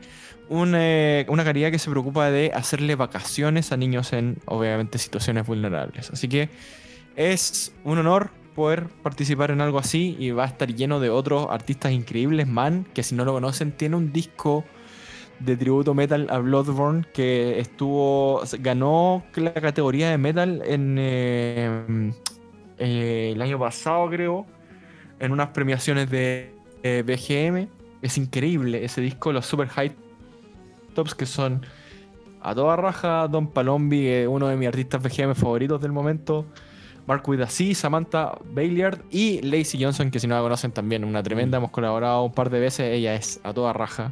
eh, una caridad que se preocupa de hacerle vacaciones a niños en, obviamente, situaciones vulnerables. Así que es un honor poder participar en algo así y va a estar lleno de otros artistas increíbles. Man, que si no lo conocen, tiene un disco de tributo metal a Bloodborne que estuvo ganó la categoría de metal en eh, eh, el año pasado creo en unas premiaciones de eh, BGM es increíble ese disco los super high tops que son a toda raja Don Palombi uno de mis artistas BGM favoritos del momento Mark Widassi, Samantha Bayliard y Lacey Johnson que si no la conocen también una tremenda hemos colaborado un par de veces ella es a toda raja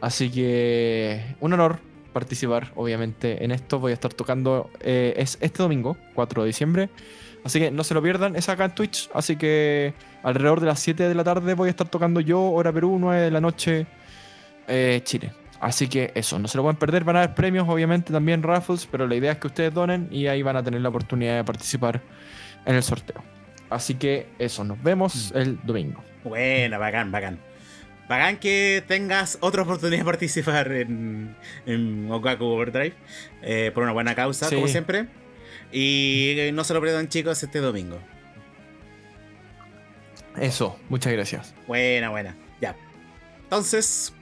Así que un honor participar, obviamente, en esto. Voy a estar tocando, eh, es este domingo, 4 de diciembre, Así que no se lo pierdan, es acá en Twitch. Así que alrededor de las 7 de la tarde voy a estar tocando yo, hora Perú, 9 de la noche, eh, Chile. Así que eso, no se lo pueden perder, van a haber premios, obviamente también raffles, pero la idea es que ustedes donen y ahí van a tener la oportunidad de participar en el sorteo. Así que eso, nos vemos el domingo. Buena, bacán, bacán. Bacán que tengas otra oportunidad de participar en, en Okaku Overdrive eh, por una buena causa, Sí. como siempre. Y no se lo pierdan, chicos, este domingo. Eso, muchas gracias. Buena, buena. Ya. Entonces,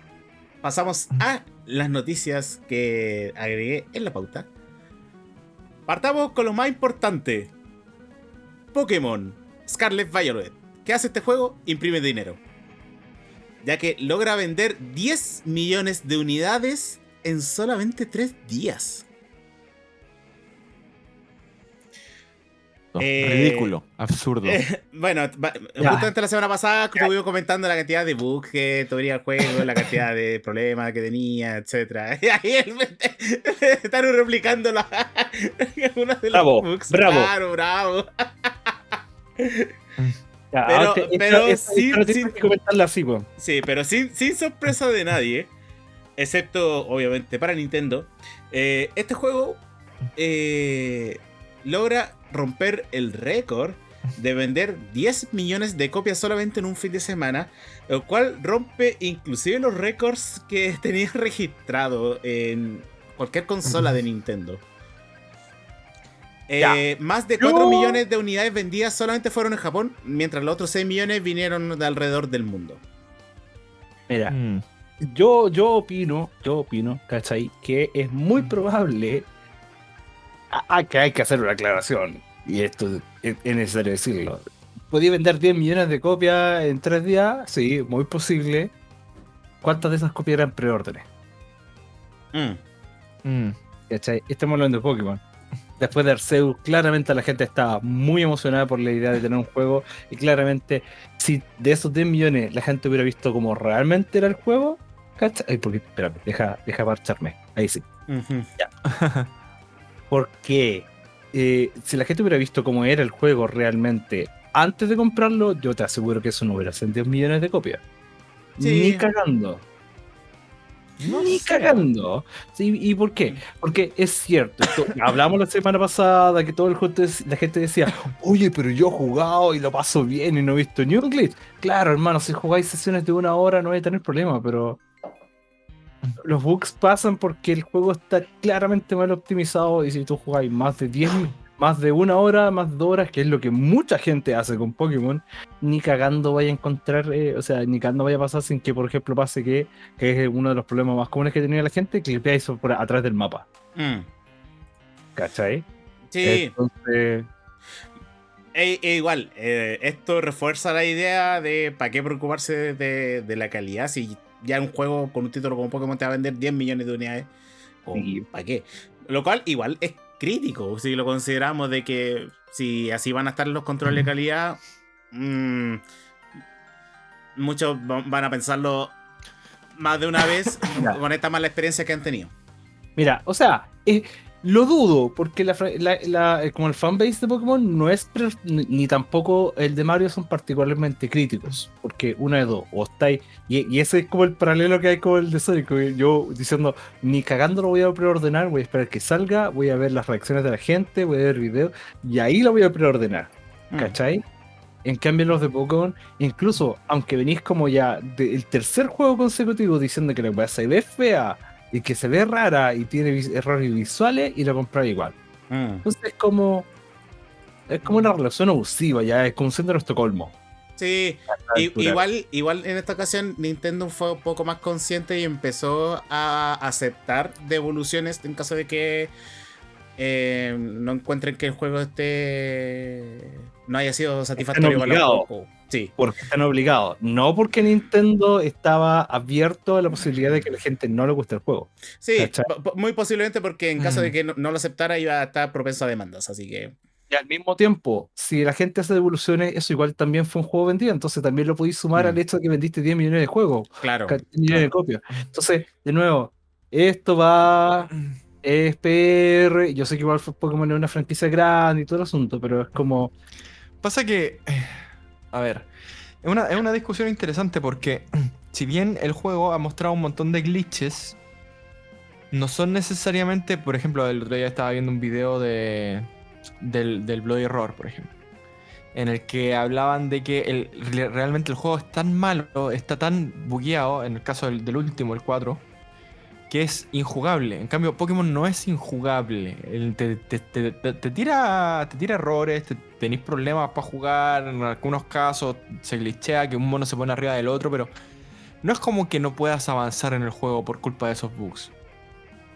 pasamos a las noticias que agregué en la pauta. Partamos con lo más importante. Pokémon Scarlet Violet. ¿Qué hace este juego? Imprime dinero. Ya que logra vender 10 millones de unidades en solamente 3 días. No, Eh, ridículo, absurdo. Eh, bueno, Ya. justamente la semana pasada estuvimos comentando la cantidad de bugs que tendría el juego, la cantidad de problemas que tenía, etc. Y ahí están replicando la, una de los Bravo, bugs. bravo. Claro, bravo. Ya, Pero- que comentarla así. Sí, pero sin, sin sorpresa de nadie, excepto obviamente para Nintendo, eh, este juego eh, logra romper el récord de vender 10 millones de copias solamente en un fin de semana, lo cual rompe inclusive los récords que tenía registrado en cualquier consola de Nintendo. Eh, más de 4 Yo- millones de unidades vendidas solamente fueron en Japón, mientras los otros 6 millones vinieron de alrededor del mundo. Mira, Mm. yo, yo opino, yo opino, ¿cachai? Que es muy probable a- a que hay que hacer una aclaración. Y esto es, es necesario decirlo. ¿Podía vender 10 millones de copias en 3 días? Sí, muy posible. ¿Cuántas de esas copias eran preórdenes? Mm. Mm. ¿Cachai? Estamos hablando de Pokémon. Después de Arceus, claramente la gente estaba muy emocionada por la idea de tener un juego. Y claramente, si de esos 10 millones la gente hubiera visto como realmente era el juego, ¿cachai? Ay, porque, espérame, deja, deja marcharme. Ahí sí. Ujú. Porque eh, si la gente hubiera visto cómo era el juego realmente antes de comprarlo, yo te aseguro que eso no hubiera sido 10 millones de copias. Sí. Ni cagando. No Ni sé. cagando. Sí, ¿Y por qué? Porque es cierto. esto- hablamos la semana pasada que todo el juego, la gente decía, oye, pero yo he jugado y lo paso bien y no he visto ni un glitch. Claro, hermano, si jugáis sesiones de una hora no vais a tener problema, pero los bugs pasan porque el juego está claramente mal optimizado y si tú jugáis más de 10, más de una hora, más de dos horas, que es lo que mucha gente hace con Pokémon, ni cagando vaya a encontrar, eh, o sea, ni cagando vaya a pasar sin que, por ejemplo, pase que, que es uno de los problemas más comunes que tenía la gente, que clipeáis por atrás del mapa. Mm. ¿Cachai? Sí, Entonces, e- e igual, eh, esto refuerza la idea de para qué preocuparse de, de- de la calidad si ya un juego con un título como Pokémon te va a vender 10 millones de unidades. ¿Para qué? Lo cual igual es crítico. Si lo consideramos de que si así van a estar los controles de calidad, mm, muchos va- van a pensarlo más de una vez con esta mala experiencia que han tenido. Mira, o sea, lo dudo, porque la, la- la- eh, como el fanbase de Pokémon no es, ni, tampoco el de Mario son particularmente críticos, porque una de dos, o estáis, y, y ese es como el paralelo que hay con el de Sonic, yo diciendo, ni cagando lo voy a preordenar, voy a esperar que salga, voy a ver las reacciones de la gente, voy a ver videos, y ahí lo voy a preordenar. Mm. ¿Cachai? En cambio, los de Pokémon, incluso aunque venís como ya del tercer juego consecutivo diciendo que la weá se ve fea y que se ve rara y tiene errores visuales, y lo comprar igual. Mm. Entonces es como. Es como una relación abusiva, ya es como un síndrome de Estocolmo. Sí, igual, igual en esta ocasión Nintendo fue un poco más consciente y empezó a aceptar devoluciones en caso de que eh, no encuentren que el juego esté no haya sido satisfactorio para los. Sí, Porque están obligados. No porque Nintendo estaba abierto a la posibilidad de que la gente no le guste el juego. sí, muy posiblemente porque en caso Mm. de que no, no lo aceptara iba a estar propenso a demandas, así que Y al mismo tiempo, si la gente hace devoluciones, eso igual también fue un juego vendido. Entonces también lo podéis sumar Mm. al hecho de que vendiste 10 millones de juegos. claro. 10 millones de copias. Entonces, de nuevo, esto va. es PR. Yo sé que igual fue Pokémon es una franquicia grande y todo el asunto, pero es como. Pasa que. A ver. Es una, es una discusión interesante porque. Si bien el juego ha mostrado un montón de glitches. No son necesariamente. Por ejemplo, el otro día estaba viendo un video de. Del, del Bloody Roar, por ejemplo. En el que hablaban de que el- re- realmente el juego es tan malo, está tan bugueado, en el caso del, del último, el 4, que es injugable. En cambio, Pokémon no es injugable. Te, te- te- te- tira, te tira errores, te, tenéis problemas para jugar. En algunos casos se glitchea que un mono se pone arriba del otro, pero no es como que no puedas avanzar en el juego por culpa de esos bugs.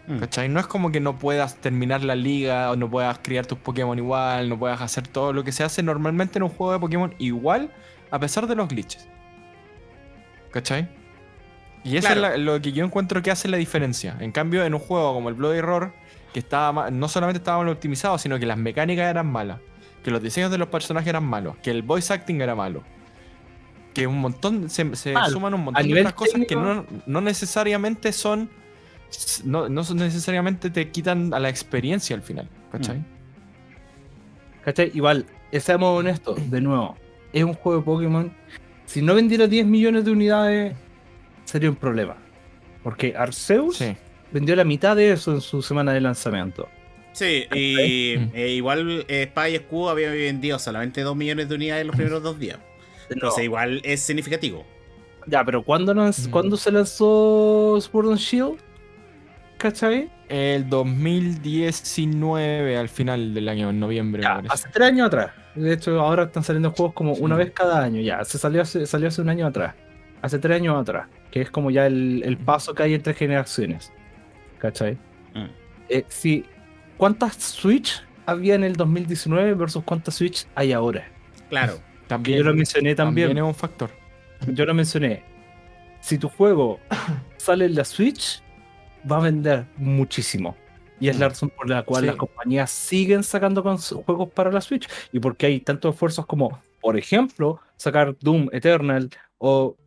Mm. ¿Cachai? No es como que no puedas terminar la liga o no puedas criar tus Pokémon igual, no puedas hacer todo lo que se hace normalmente en un juego de Pokémon igual a pesar de los glitches. ¿Cachai? Y eso Claro. es la- lo que yo encuentro que hace la diferencia. En cambio, en un juego como el Bloody Roar, que estaba no solamente estaba mal optimizado, sino que las mecánicas eran malas, que los diseños de los personajes eran malos, que el voice acting era malo. Que un montón, se, suman un montón de otras cosas que no, no necesariamente son no, no son necesariamente te quitan a la experiencia al final, ¿cachai? Mm. ¿Cachai? Igual, seamos honestos, de nuevo, es un juego de Pokémon. Si no vendiera 10 millones de unidades, sería un problema. Porque Arceus Sí. vendió la mitad de eso en su semana de lanzamiento. Sí, y Mm. eh, igual eh, Espada y Escudo había vendido solamente 2 millones de unidades en los primeros dos días. Entonces igual es significativo. Ya, pero ¿cuándo, nos- Mm. ¿cuándo se lanzó Sword and Shield? ¿Cachai? El 2019 al final del año, en noviembre, Ya, hace tres años atrás. De hecho, ahora están saliendo juegos como una Sí. vez cada año. Ya, se salió hace, salió hace un año atrás. Hace tres años atrás. Que es como ya el, el paso que hay entre generaciones. ¿Cachai? Mm. Eh, sí, ¿Cuántas Switch había en el 2019 versus cuántas Switch hay ahora? Claro. Que También, yo lo mencioné también. también es un factor. Yo lo mencioné. Si tu juego sale en la Switch, va a vender muchísimo. Y es la razón por la cual Sí. las compañías siguen sacando juegos para la Switch. Y porque hay tantos esfuerzos como, por ejemplo, sacar Doom Eternal o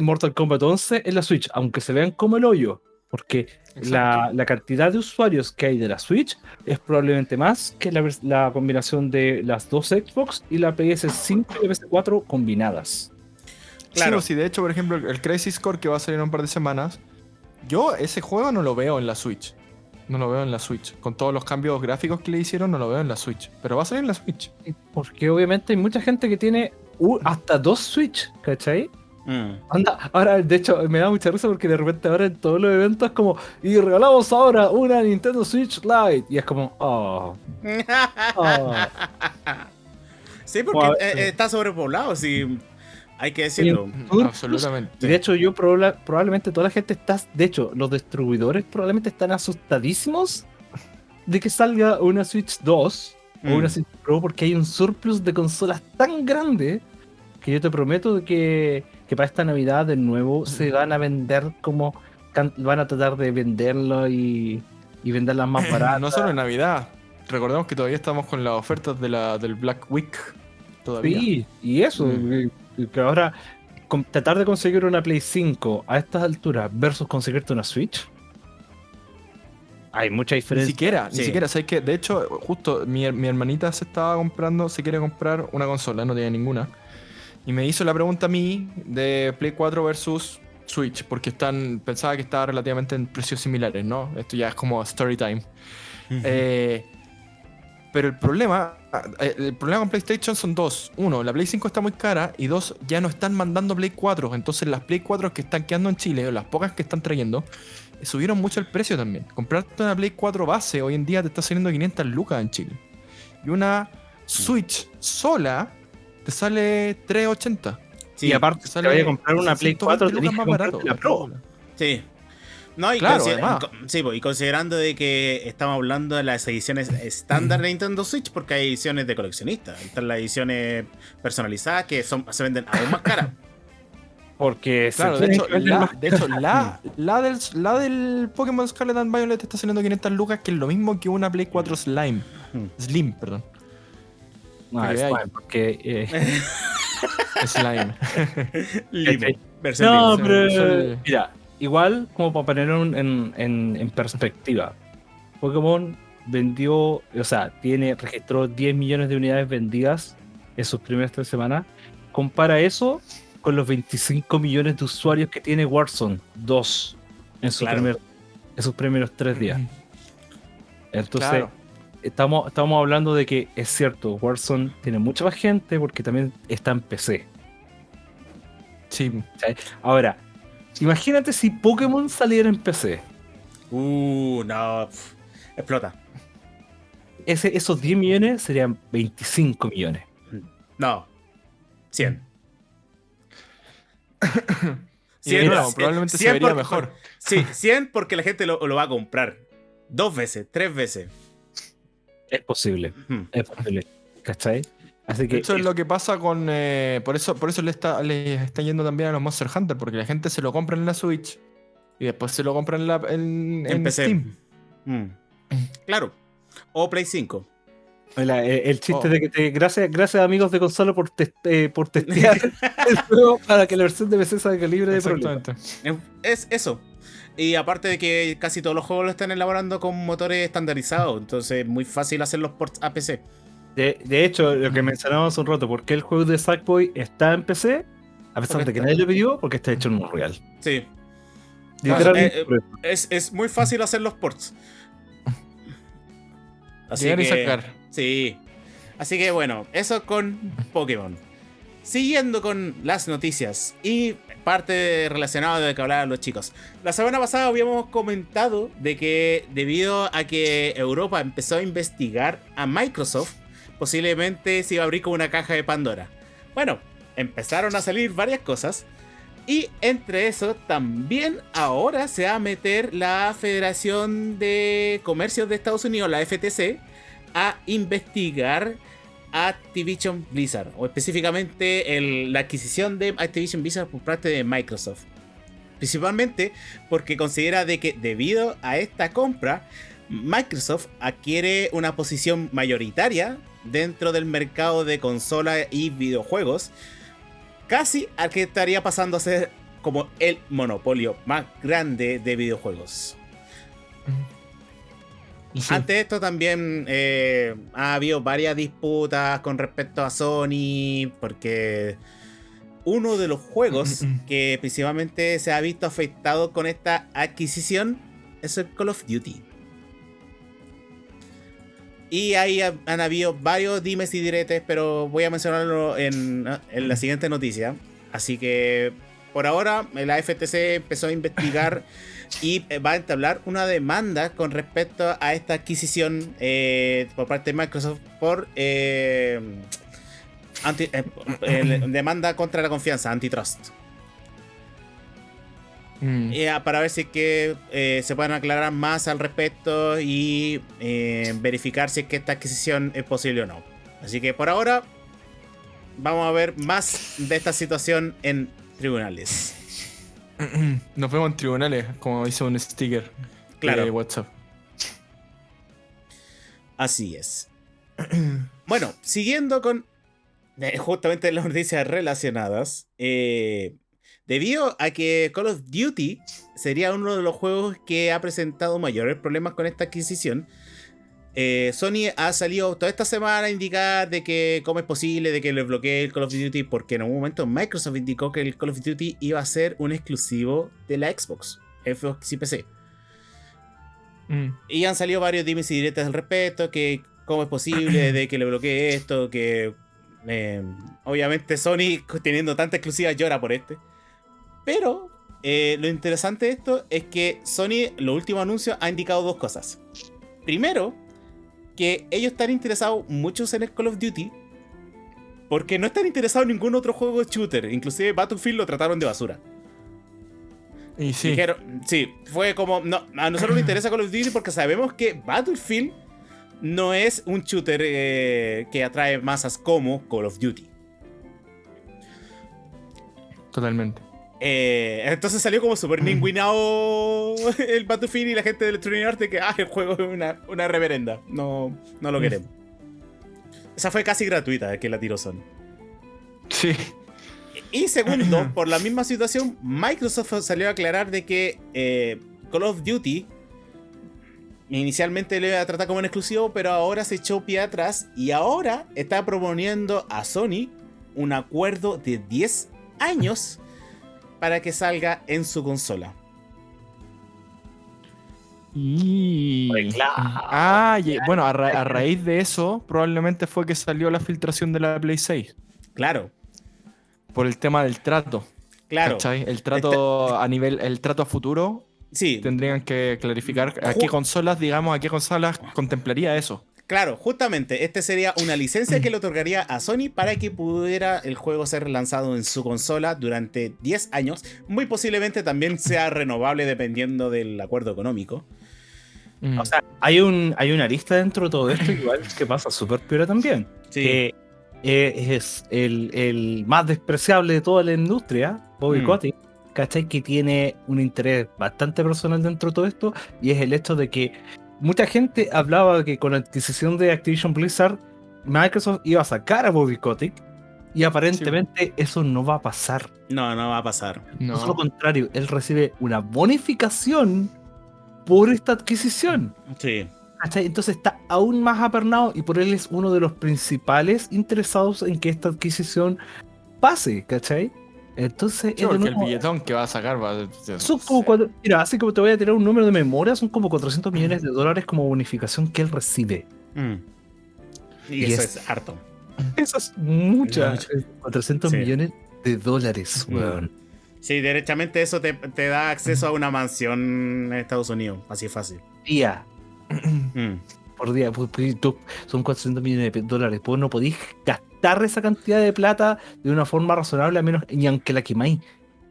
Mortal Kombat 11 en la Switch, aunque se vean como el hoyo. Porque la, la cantidad de usuarios que hay de la Switch es probablemente más que la, combinación de las dos Xbox y la PS5 y la PS4 combinadas. Claro. Claro. Sí, de hecho, por ejemplo, el Crisis Core que va a salir en un par de semanas, yo ese juego no lo veo en la Switch. No lo veo en la Switch. Con todos los cambios gráficos que le hicieron, no lo veo en la Switch. Pero va a salir en la Switch. Porque obviamente hay mucha gente que tiene hasta dos Switch, ¿cachai? Mm. Anda, ahora de hecho me da mucha risa porque de repente ahora en todos los eventos es como, y regalamos ahora una Nintendo Switch Lite. Y es como, oh, oh. sí, porque Bueno, eh, eh, está sobrepoblado, sí. Hay que decirlo. Surplus. Absolutamente. Y de hecho yo proba- probablemente toda la gente está, de hecho los distribuidores probablemente están asustadísimos de que salga una Switch 2 o Mm. una Switch Pro porque hay un surplus de consolas tan grande que yo te prometo de que, que para esta Navidad de nuevo se van a vender como van a tratar de venderlo y, y venderlas más baratas. No solo en Navidad. Recordemos que todavía estamos con las ofertas de la, del Black Week. Todavía. Sí, y eso, Mm. Que ahora con- tratar de conseguir una Play 5 a estas alturas versus conseguirte una Switch. Hay mucha Ni diferencia. siquiera, Sí. ni siquiera. ¿Sabes qué? De hecho, justo mi, mi hermanita se estaba comprando, se quiere comprar una consola, no tenía ninguna. Y me hizo la pregunta a mí de Play 4 versus Switch, porque están, pensaba que estaba relativamente en precios similares, ¿no? Esto ya es como story time. Eh, pero el problema, eh, el problema con PlayStation son dos. Uno, la Play 5 está muy cara y dos, ya no están mandando Play 4. Entonces las Play 4 que están quedando en Chile o las pocas que están trayendo eh, subieron mucho el precio también. Comprarte una Play 4 base hoy en día te está saliendo 500 lucas en Chile. Y una Switch sola te sale 380. Sí, y aparte, Te vaya a comprar una Play 120 4, lucas tenés que más barato. la Pro. sí. No, y, Claro, consider- además. co- sí, pues, y considerando de que estamos hablando de las ediciones estándar de Nintendo Switch, porque hay ediciones de coleccionistas. Están las ediciones personalizadas que son, se venden aún más caras. Porque Claro, de hecho, la, más de hecho la, la del, la del Pokémon Scarlet and Violet está saliendo 500 lucas, que es lo mismo que una Play 4 Slime. Mm. Slim, perdón. No, Porque es fine, porque eh, Slime. No, pero mira, igual como para ponerlo en, en- en perspectiva. Pokémon vendió, o sea, tiene, registró 10 millones de unidades vendidas en sus primeras tres semanas. Compara eso con los 25 millones de usuarios que tiene Warzone 2 en, su Claro. primer- en sus primeros tres días. Entonces, Claro. estamos, estamos hablando de que es cierto, Warzone tiene mucha más gente porque también está en PC. Sí. Ahora, imagínate si Pokémon saliera en PC. Uh, no. explota. Ese, esos 10 millones serían 25 millones. No. 100. Y de nuevo, cien- probablemente se cien vería por- mejor. Sí, 100 porque la gente lo, lo va a comprar. Dos veces, tres veces. Es posible, Hmm. es posible. ¿Cachai? Así De que hecho, es lo que pasa con. eh, por eso, por eso le está, le está yendo también a los Monster Hunter, porque la gente se lo compra en la Switch y después se lo compra en, la, en, En en PC. Steam. Mm. Claro. O Play 5. la- el, el chiste Oh. de que te, gracias, gracias amigos de consola por, test- eh, por testear el juego para que la versión de PC salga libre de problemas. Es eso. Y aparte de que casi todos los juegos lo están elaborando con motores estandarizados. Entonces es muy fácil hacer los ports a PC. De, de hecho, lo que mencionábamos hace un rato, ¿por qué el juego de Sackboy está en PC? A pesar Porque de que nadie lo pidió, porque está hecho en Unreal. Sí. Literalmente eh, por eso. Es, es muy fácil hacer los ports. Así Llegar y que, sacar. Sí. Así que bueno, eso con Pokémon. Siguiendo con las noticias y parte relacionada de lo que hablaban los chicos. La semana pasada habíamos comentado de que debido a que Europa empezó a investigar a Microsoft, posiblemente se iba a abrir como una caja de Pandora. Bueno, empezaron a salir varias cosas. Y entre eso también ahora se va a meter la Federación de Comercios de Estados Unidos, la FTC, a investigar Activision Blizzard, o específicamente la adquisición de Activision Blizzard por parte de Microsoft. Principalmente porque considera de que debido a esta compra, Microsoft adquiere una posición mayoritaria dentro del mercado de consolas y videojuegos, casi al que estaría pasando a ser como el monopolio más grande de videojuegos. Sí. Ante esto también eh, ha habido varias disputas con respecto a Sony, porque uno de los juegos que principalmente se ha visto afectado con esta adquisición es el Call of Duty. Y ahí ha- han habido varios dimes y diretes, pero voy a mencionarlo en, en la siguiente noticia. Así que por ahora la FTC empezó a investigar y eh, va a entablar una demanda con respecto a esta adquisición eh, por parte de Microsoft por anti- eh, demanda contra la confianza, antitrust. Mm. Eh, para ver si es que eh, se pueden aclarar más al respecto y eh, verificar si es que esta adquisición es posible o no. Así que por ahora vamos a ver más de esta situación en tribunales. Nos vemos en tribunales, como dice un sticker Claro. de WhatsApp. Así es. Bueno, siguiendo con justamente las noticias relacionadas. eh, debido a que Call of Duty sería uno de los juegos que ha presentado mayores problemas con esta adquisición. eh, Sony ha salido toda esta semana a indicar de que cómo es posible de que le bloquee el Call of Duty porque en un momento Microsoft indicó que el Call of Duty iba a ser un exclusivo de la Xbox, Xbox y PC. Mm. Y han salido varios dimes y diretes al respecto, que cómo es posible de que le bloquee esto, que eh, obviamente Sony teniendo tanta exclusiva llora por este. Pero eh, lo interesante de esto es que Sony, los últimos anuncios, ha indicado dos cosas. Primero, que ellos están interesados muchos en el Call of Duty, porque no están interesados en ningún otro juego de shooter, inclusive Battlefield lo trataron de basura. Y sí. Dijeron, sí, fue como, no, a nosotros nos interesa Call of Duty porque sabemos que Battlefield no es un shooter eh, que atrae masas como Call of Duty. Totalmente. Eh, entonces salió como super ningüinado el Battlefield y la gente de Electronic Arts de que ah, el juego es una, una reverenda. No, no lo queremos. Esa fue casi gratuita que la tiró Sony. Sí. Y segundo, por la misma situación, Microsoft salió a aclarar de que eh, Call of Duty inicialmente le iba a tratar como un exclusivo, pero ahora se echó pie atrás y ahora está proponiendo a Sony un acuerdo de 10 años para que salga en su consola. Y... Claro. Ah, y- bueno, a, ra- a raíz de eso, probablemente fue que salió la filtración de la Play 6. Claro, Por el tema del trato. claro. ¿cachai? El trato a nivel, el trato a futuro, Sí, tendrían que clarificar a qué consolas, digamos, a qué consolas contemplaría eso. Claro, justamente. Este sería una licencia que le otorgaría a Sony para que pudiera el juego ser lanzado en su consola durante 10 años. Muy posiblemente también sea renovable dependiendo del acuerdo económico. Mm. O sea, hay, un, hay una lista dentro de todo esto igual que pasa súper piola también. Sí. Que eh, es el, el más despreciable de toda la industria, Bobby Mm. Kotick, ¿cachai? Que tiene un interés bastante personal dentro de todo esto y es el hecho de que mucha gente hablaba que con la adquisición de Activision Blizzard, Microsoft iba a sacar a Bobby Kotick y aparentemente eso no va a pasar. No, no va a pasar. no. Todo lo contrario, él recibe una bonificación por esta adquisición. Sí. ¿cachai? Entonces está aún más apernado y por él es uno de los principales interesados en que esta adquisición pase, ¿cachai? Entonces, Sí, es de porque el billetón que va a sacar va a son como cuatro- mira, así como te voy a tirar un número de memoria, son como 400 millones de dólares como bonificación que él recibe. Mm. Y, Y eso es- es harto. Eso es mucha. Mucho. eh, 400 Sí. millones de dólares, Mm. weón. Sí, derechamente eso te, te da acceso a una mansión en Estados Unidos. Así fácil. Día Mm. por día, pues, pues, tú- son 400 millones de dólares. Pues no podéis gastar esa cantidad de plata de una forma razonable, a menos, y aunque la quemáis.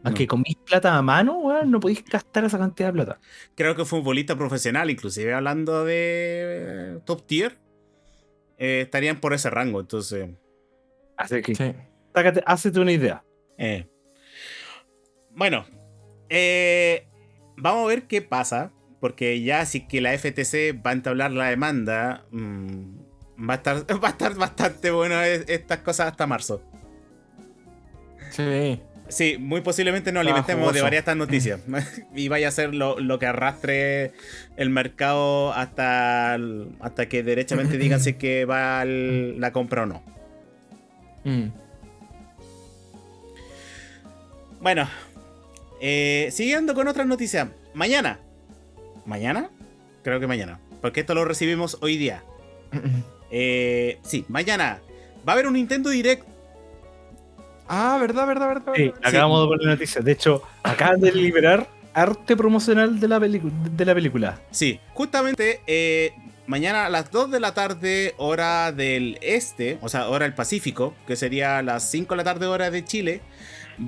Aunque No. comís plata a mano, weón, no podéis gastar esa cantidad de plata. Creo que futbolista profesional, inclusive hablando de top tier. eh, estarían por ese rango, entonces. Así que, Sí. una idea. eh. Bueno, eh, vamos a ver qué pasa. Porque ya si que la FTC va a entablar la demanda, mm, va, a estar, va a estar bastante bueno es- estas cosas hasta marzo. Sí. Sí, muy posiblemente nos alimentemos de varias estas noticias. y vaya a ser lo, lo que arrastre el mercado hasta, el- hasta que derechamente digan si es que va el- la compra o no. Mm. Bueno, eh, siguiendo con otras noticias. Mañana. ¿Mañana? Creo que mañana. Porque esto lo recibimos hoy día. Eh, sí, mañana. Va a haber un Nintendo Direct. Ah, verdad, verdad, verdad. Sí, verdad. acabamos de poner noticias. De hecho, acaban de liberar arte promocional de la, pelicu- de la película. Sí, justamente eh, mañana a las 2 de la tarde, hora del este, o sea, hora del Pacífico, que sería las 5 de la tarde, hora de Chile,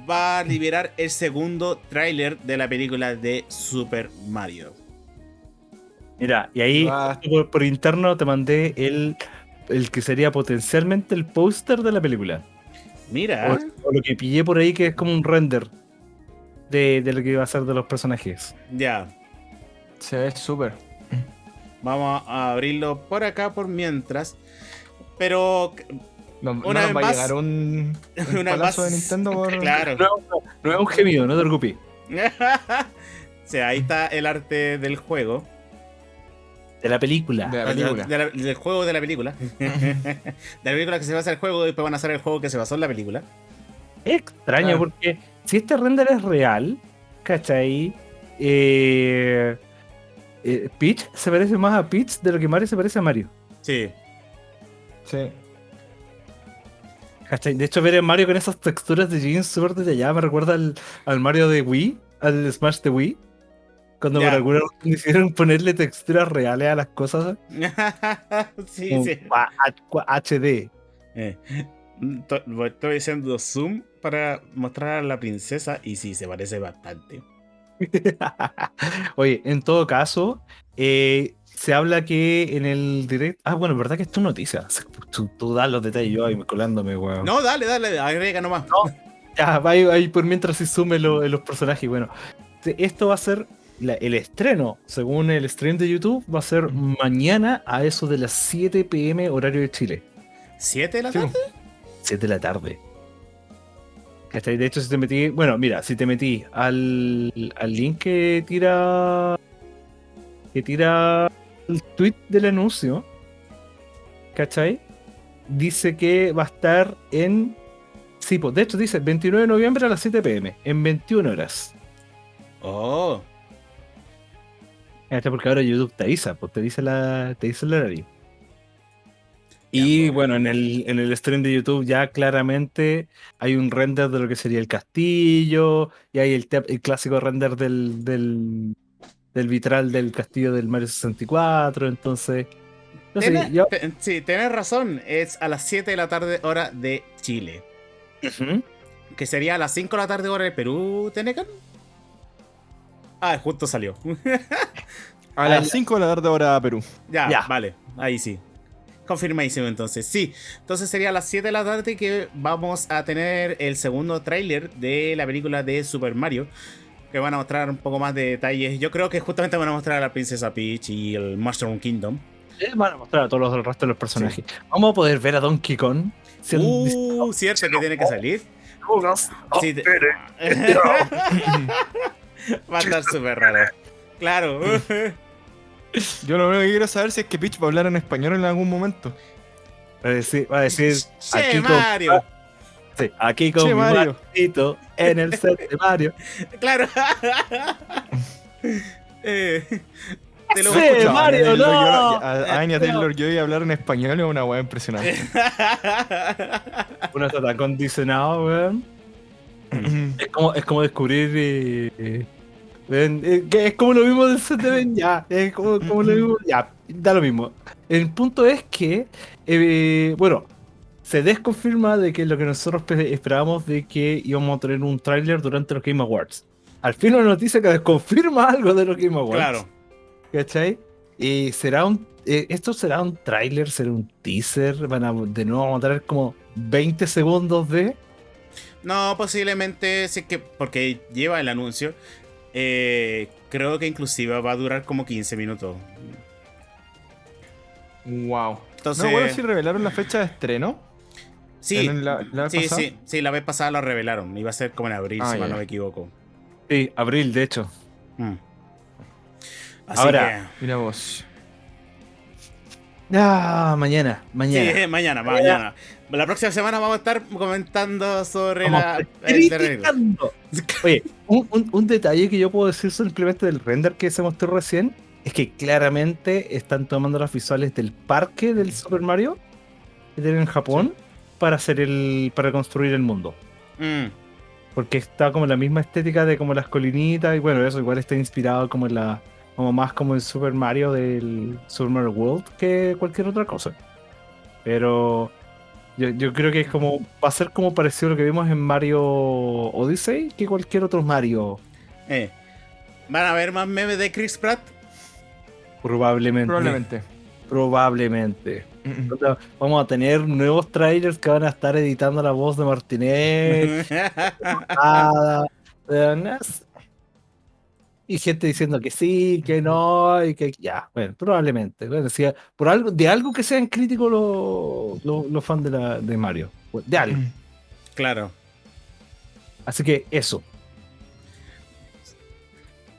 va a liberar el segundo tráiler de la película de Super Mario. Mira, y ahí Ah. por, por interno te mandé el, el que sería potencialmente el póster de la película. Mira, O, o lo que pillé por ahí que es como un render de, de lo que va a ser de los personajes. ya, Se ve súper. vamos a abrirlo por acá por mientras. Pero, No, no Una nos vez va a más- llegar un, un una palazo más- de Nintendo por... claro. No, no es un gemido, no te preocupes. o sea, ahí está el arte del juego. De la película. De la película. De la- del juego de la película. de la película que se basa en el juego y después van a hacer el juego que se basó en la película. Es extraño Ah. porque si este render es real, ¿cachai? Eh, eh, Peach se parece más a Peach de lo que Mario se parece a Mario. Sí. Sí. ¿Cachai? De hecho, ver a Mario con esas texturas de jeans súper detalladas me recuerda al, al Mario de Wii, al Smash de Wii. Cuando Ya. por alguna razón decidieron ponerle texturas reales a las cosas. sí, como sí. HD. Eh, to- Estoy haciendo zoom para mostrar a la princesa y sí, se parece bastante. Oye, en todo caso, eh, se habla que en el direct. Ah, bueno, verdad que esto es noticia. Tú, tú das los detalles, yo ahí me colándome, weón. No, dale, dale, agrega nomás. Ya, va ahí, ahí por mientras se sume lo- los personajes. Bueno, esto va a ser la- el estreno, según el stream de YouTube, va a ser mañana a eso de las 7 pm horario de Chile. ¿Siete de la tarde? 7 de la tarde. ¿Cachai? De hecho, si te metí. Bueno, mira, si te metí al, al link que tira. Que tira el tweet del anuncio, ¿cachai? Dice que va a estar en. Sí, pues de hecho dice 29 de noviembre a las 7 pm, en 21 horas. Oh. Porque ahora YouTube te avisa, pues te dice la, te dice el horario. Y pues. bueno, en el, en el stream de YouTube ya claramente hay un render de lo que sería el castillo, y hay el, el clásico render del, del, del vitral del castillo del Mario 64, entonces... No sé, yo... sí, tenés razón. Es a las 7 de la tarde, hora de Chile. Que sería a las 5 de la tarde, hora de Perú, Tenecan. Ah, justo salió. A Ah, las ya. 5 de la tarde hora Perú. ya, Ya. vale. Ahí sí. Confirmadísimo entonces. Sí, entonces sería a las 7 de la tarde que vamos a tener el segundo tráiler de la película de Super Mario. Que van a mostrar un poco más de detalles. Yo creo que justamente van a mostrar a la princesa Peach y el Mushroom Kingdom. Eh, Van a mostrar a todos los resto de los personajes. Vamos a poder ver a Donkey Kong. siendo Uh, cierto que tiene que salir. disparos. Sí, te- Va a estar súper raro. Claro. Yo lo único que quiero saber si es que Peach va a hablar en español en algún momento. Va a decir, va a decir Che, aquí con, Mario. sí, aquí con Che, Mario. En el set de Mario. Claro. Eh, te lo Sí, voy a escuchar. Mario, no. yo- a Anya Taylor Joy hablar en español es una weá impresionante. Uno está tan condicionado, weón. Es como, es como descubrir. eh, eh, eh, que es como lo mismo del set de Ben, ya. Es como, como lo mismo, ya. Da lo mismo. El punto es que, eh, bueno, se desconfirma de que lo que nosotros pe- esperábamos de que íbamos a tener un tráiler durante los Game Awards. Al fin una noticia que desconfirma algo de los Game Awards. Claro. ¿Cachai? Y será un. eh, ¿Esto será un tráiler? ¿Será un teaser? Van a, de nuevo vamos a tener como 20 segundos de. No, posiblemente, sí que porque lleva el anuncio. eh, creo que inclusive va a durar como 15 minutos. wow. Entonces, No, bueno, si revelaron la fecha de estreno. sí, la- sí, pasada. sí, sí, la vez pasada lo revelaron. Iba a ser como en abril, Ah, si mal no me equivoco. Sí, abril, de hecho. Mm. Así Ahora, Mira vos. Ah, mañana, mañana. sí, mañana, mañana. La próxima semana vamos a estar comentando sobre Vamos la, el. Oye, un, un- un detalle que yo puedo decir simplemente del render que se mostró recién es que claramente están tomando las visuales del parque del Super Mario que tienen en Japón para hacer el para construir el mundo. Mm, Porque está como la misma estética de como las colinitas y bueno, eso igual está inspirado como en la como más como el Super Mario del Super Mario World que cualquier otra cosa. Pero yo, yo creo que es como va a ser como parecido a lo que vimos en Mario Odyssey que cualquier otro Mario eh. ¿Van a ver más memes de Chris Pratt? probablemente. Probablemente. Probablemente. Mm, sea, Vamos a tener nuevos trailers que van a estar editando la voz de no sé. Y gente diciendo que sí, que no, y que ya, bueno, probablemente. Bueno, si por algo, de algo que sean críticos los los- los fans de, la, de Mario. De algo. mm. claro. Así que eso.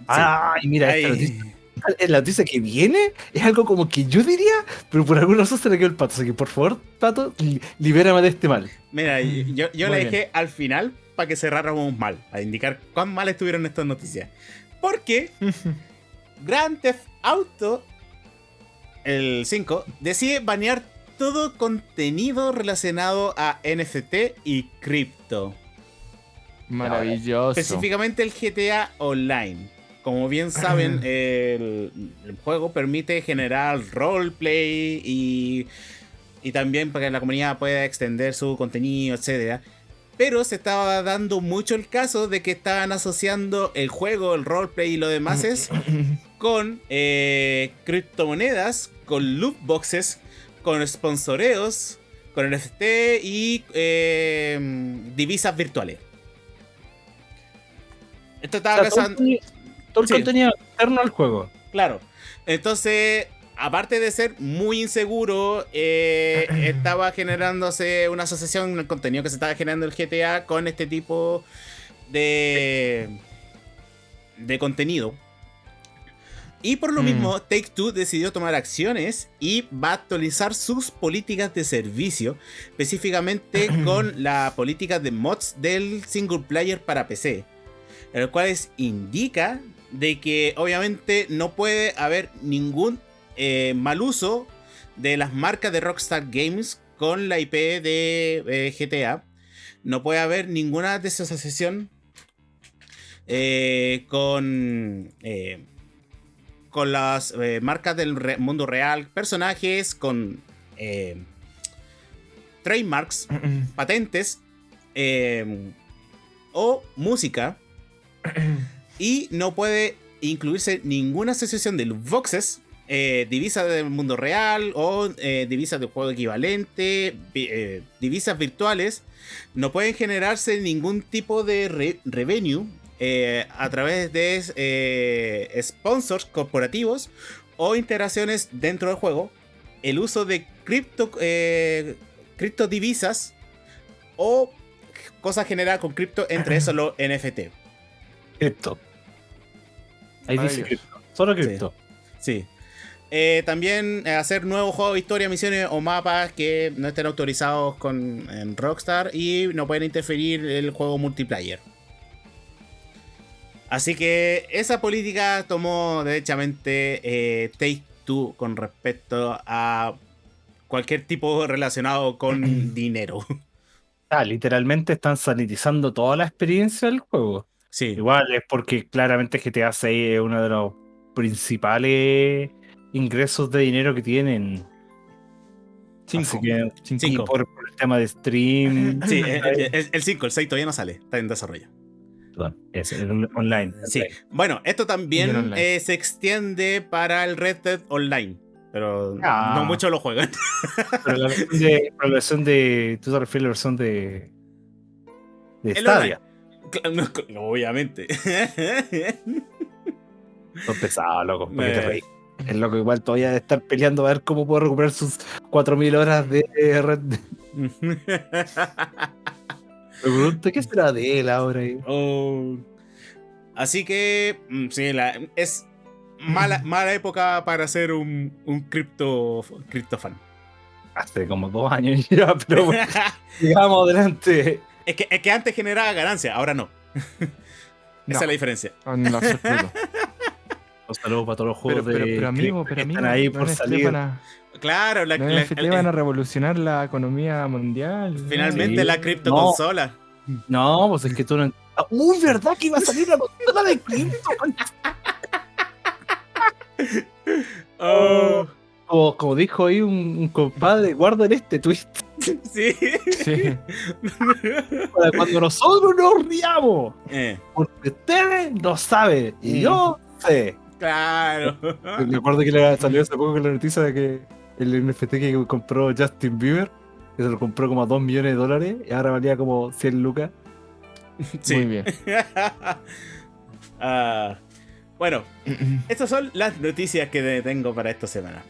Ah, y mira, esta Ay. noticia, la noticia que viene es algo como que yo diría, pero por alguna razón se le quedó el pato. Así que por favor, pato, li- libérame de este mal. Mira, yo, yo bien. dejé al final para que cerráramos mal, a indicar cuán mal estuvieron estas noticias. Porque Grand Theft Auto, el 5, decide banear todo contenido relacionado a NFT y cripto. Maravilloso. Específicamente el GTA Online. Como bien saben, el, el juego permite generar roleplay y, y también para que la comunidad pueda extender su contenido, etc. Pero se estaba dando mucho el caso de que estaban asociando el juego, el roleplay y lo demás es con eh, criptomonedas, con loot boxes, con sponsoreos, con NFT y eh, divisas virtuales. Esto O estaba sea, todo el pasando. contenido- todo el Sí. contenido externo al juego. Claro. Entonces, aparte de ser muy inseguro, eh, estaba generándose una asociación en el contenido que se estaba generando el GTA con este tipo de, de contenido. Y por lo Mm. mismo, Take Two decidió tomar acciones y va a actualizar sus políticas de servicio, específicamente con la política de mods del single player para PC, el cual indica de que obviamente no puede haber ningún eh, mal uso de las marcas de Rockstar Games con la IP de eh, GTA. No puede haber ninguna desasociación eh, con, con las marcas del re- mundo real, personajes, con trademarks, patentes o música. Y no puede incluirse ninguna asociación de loot boxes, eh, divisas del mundo real o eh, divisas de juego equivalente, vi- eh, divisas virtuales. No pueden generarse ningún tipo de re- revenue eh, a través de eh, sponsors corporativos o interacciones dentro del juego. El uso de cripto, eh, criptodivisas o cosas generadas con cripto, entre eso los NFT. Cripto. Ahí dice cripto. Solo cripto. Sí. Eh, también eh, hacer nuevos juegos de historia, misiones o mapas que no estén autorizados con en Rockstar y no pueden interferir el juego multiplayer. Así que esa política tomó derechamente eh, Take Two con respecto a cualquier tipo relacionado con dinero. Ah, literalmente están sanitizando toda la experiencia del juego. Sí. Igual es porque claramente GTA 6 es uno de los principales ingresos de dinero que tienen. Cinco. Que, Cinco. y Cinco. por, por el tema de stream. Sí, el 5, el 6 todavía no sale, está en desarrollo. Perdón, es el online. Sí. Bueno, esto también eh, se extiende para el Red Dead Online. Pero Ah. no muchos lo juegan. Pero la versión de, la versión de. Tú te refieres a la versión de. De El Stadia. No, obviamente. Son pesados, loco. ¿Por qué te Eh. Reís? El loco igual todavía de estar peleando a ver cómo puede recuperar sus 4000 horas de Red. Me pregunto, ¿qué será de él ahora? Oh. Así que, mm, sí, la- es mala, mala época para ser un, un cripto, cripto fan. Hace como dos años ya, pero bueno, sigamos adelante. es, que, es que antes generaba ganancia, ahora no. No. Esa es la diferencia. En lo absoluto. Un saludo para todos los Pero, juegos pero, de pero amigo, cripto pero que amigo, están ahí por NFT salir. van a- Claro, la, la- NFT el- van a revolucionar la economía mundial. finalmente Sí. la cripto No. consola. No, pues es que tú no. Ah, ¡Uy, verdad que iba a salir la consola de cripto! concha! Oh, Como, como dijo ahí un, un compadre, guarden este twist sí. Sí. para cuando nosotros nos riamos. Eh, Porque ustedes no saben y yo sé. Claro. Me acuerdo que le salió hace poco con la noticia de que el NFT que compró Justin Bieber, que se lo compró como a 2 millones de dólares y ahora valía como 100 lucas. Sí. Muy bien. Ah, bueno, estas son las noticias que tengo para esta semana.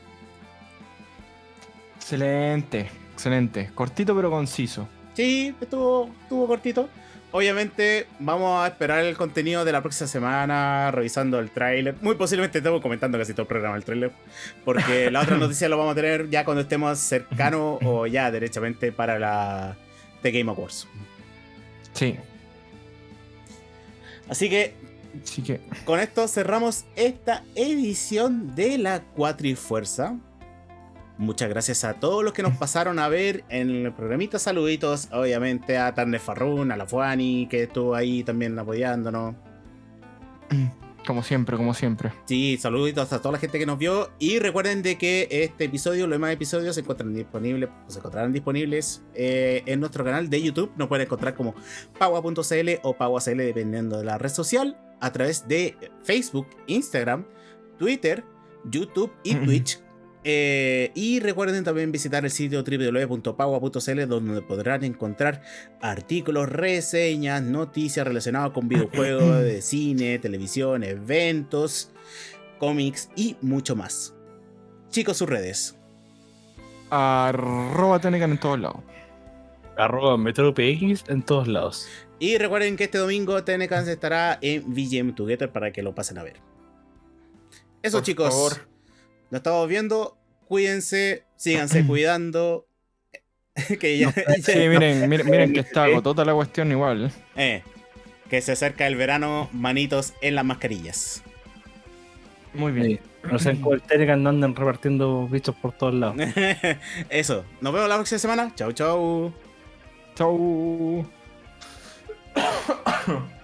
Excelente, excelente. Cortito pero conciso. Sí, estuvo, estuvo cortito. Obviamente vamos a esperar el contenido de la próxima semana, revisando el tráiler. Muy posiblemente estemos comentando casi todo el programa del tráiler. Porque la otra noticia lo vamos a tener ya cuando estemos cercanos o ya derechamente para la The Game Awards. Sí. Así que Así que con esto cerramos esta edición de la Cuatrifuerza. Muchas gracias a todos los que nos pasaron a ver en el programita. Saluditos, obviamente, a Tarne Farrun, a la Fuani, que estuvo ahí también apoyándonos. como siempre, como siempre. Sí, saluditos a toda la gente que nos vio. Y recuerden de que este episodio, los demás episodios se encuentran disponibles, se encontrarán disponibles eh, en nuestro canal de YouTube. Nos pueden encontrar como paua.cl o paua.cl dependiendo de la red social. A través de Facebook, Instagram, Twitter, YouTube y. Twitch. Eh, y recuerden también visitar el sitio www.paua.cl donde podrán encontrar artículos, reseñas, noticias relacionadas con videojuegos, de cine, televisión, eventos, cómics y mucho más. Chicos, sus redes. Arroba Tenecan en todos lados. Arroba MetroPX en todos lados. Y recuerden que este domingo TNCans estará en VGM Together para que lo pasen a ver. Eso, Por chicos. favor. Nos estamos viendo. Cuídense, síganse cuidando. que ya, Sí, miren, miren, miren que está agotota la cuestión igual. eh, que se acerca el verano, manitos en las mascarillas. Muy bien. Sí. No sean como el andan repartiendo bichos por todos lados. Eso. Nos vemos la próxima semana. Chau, chau. Chau.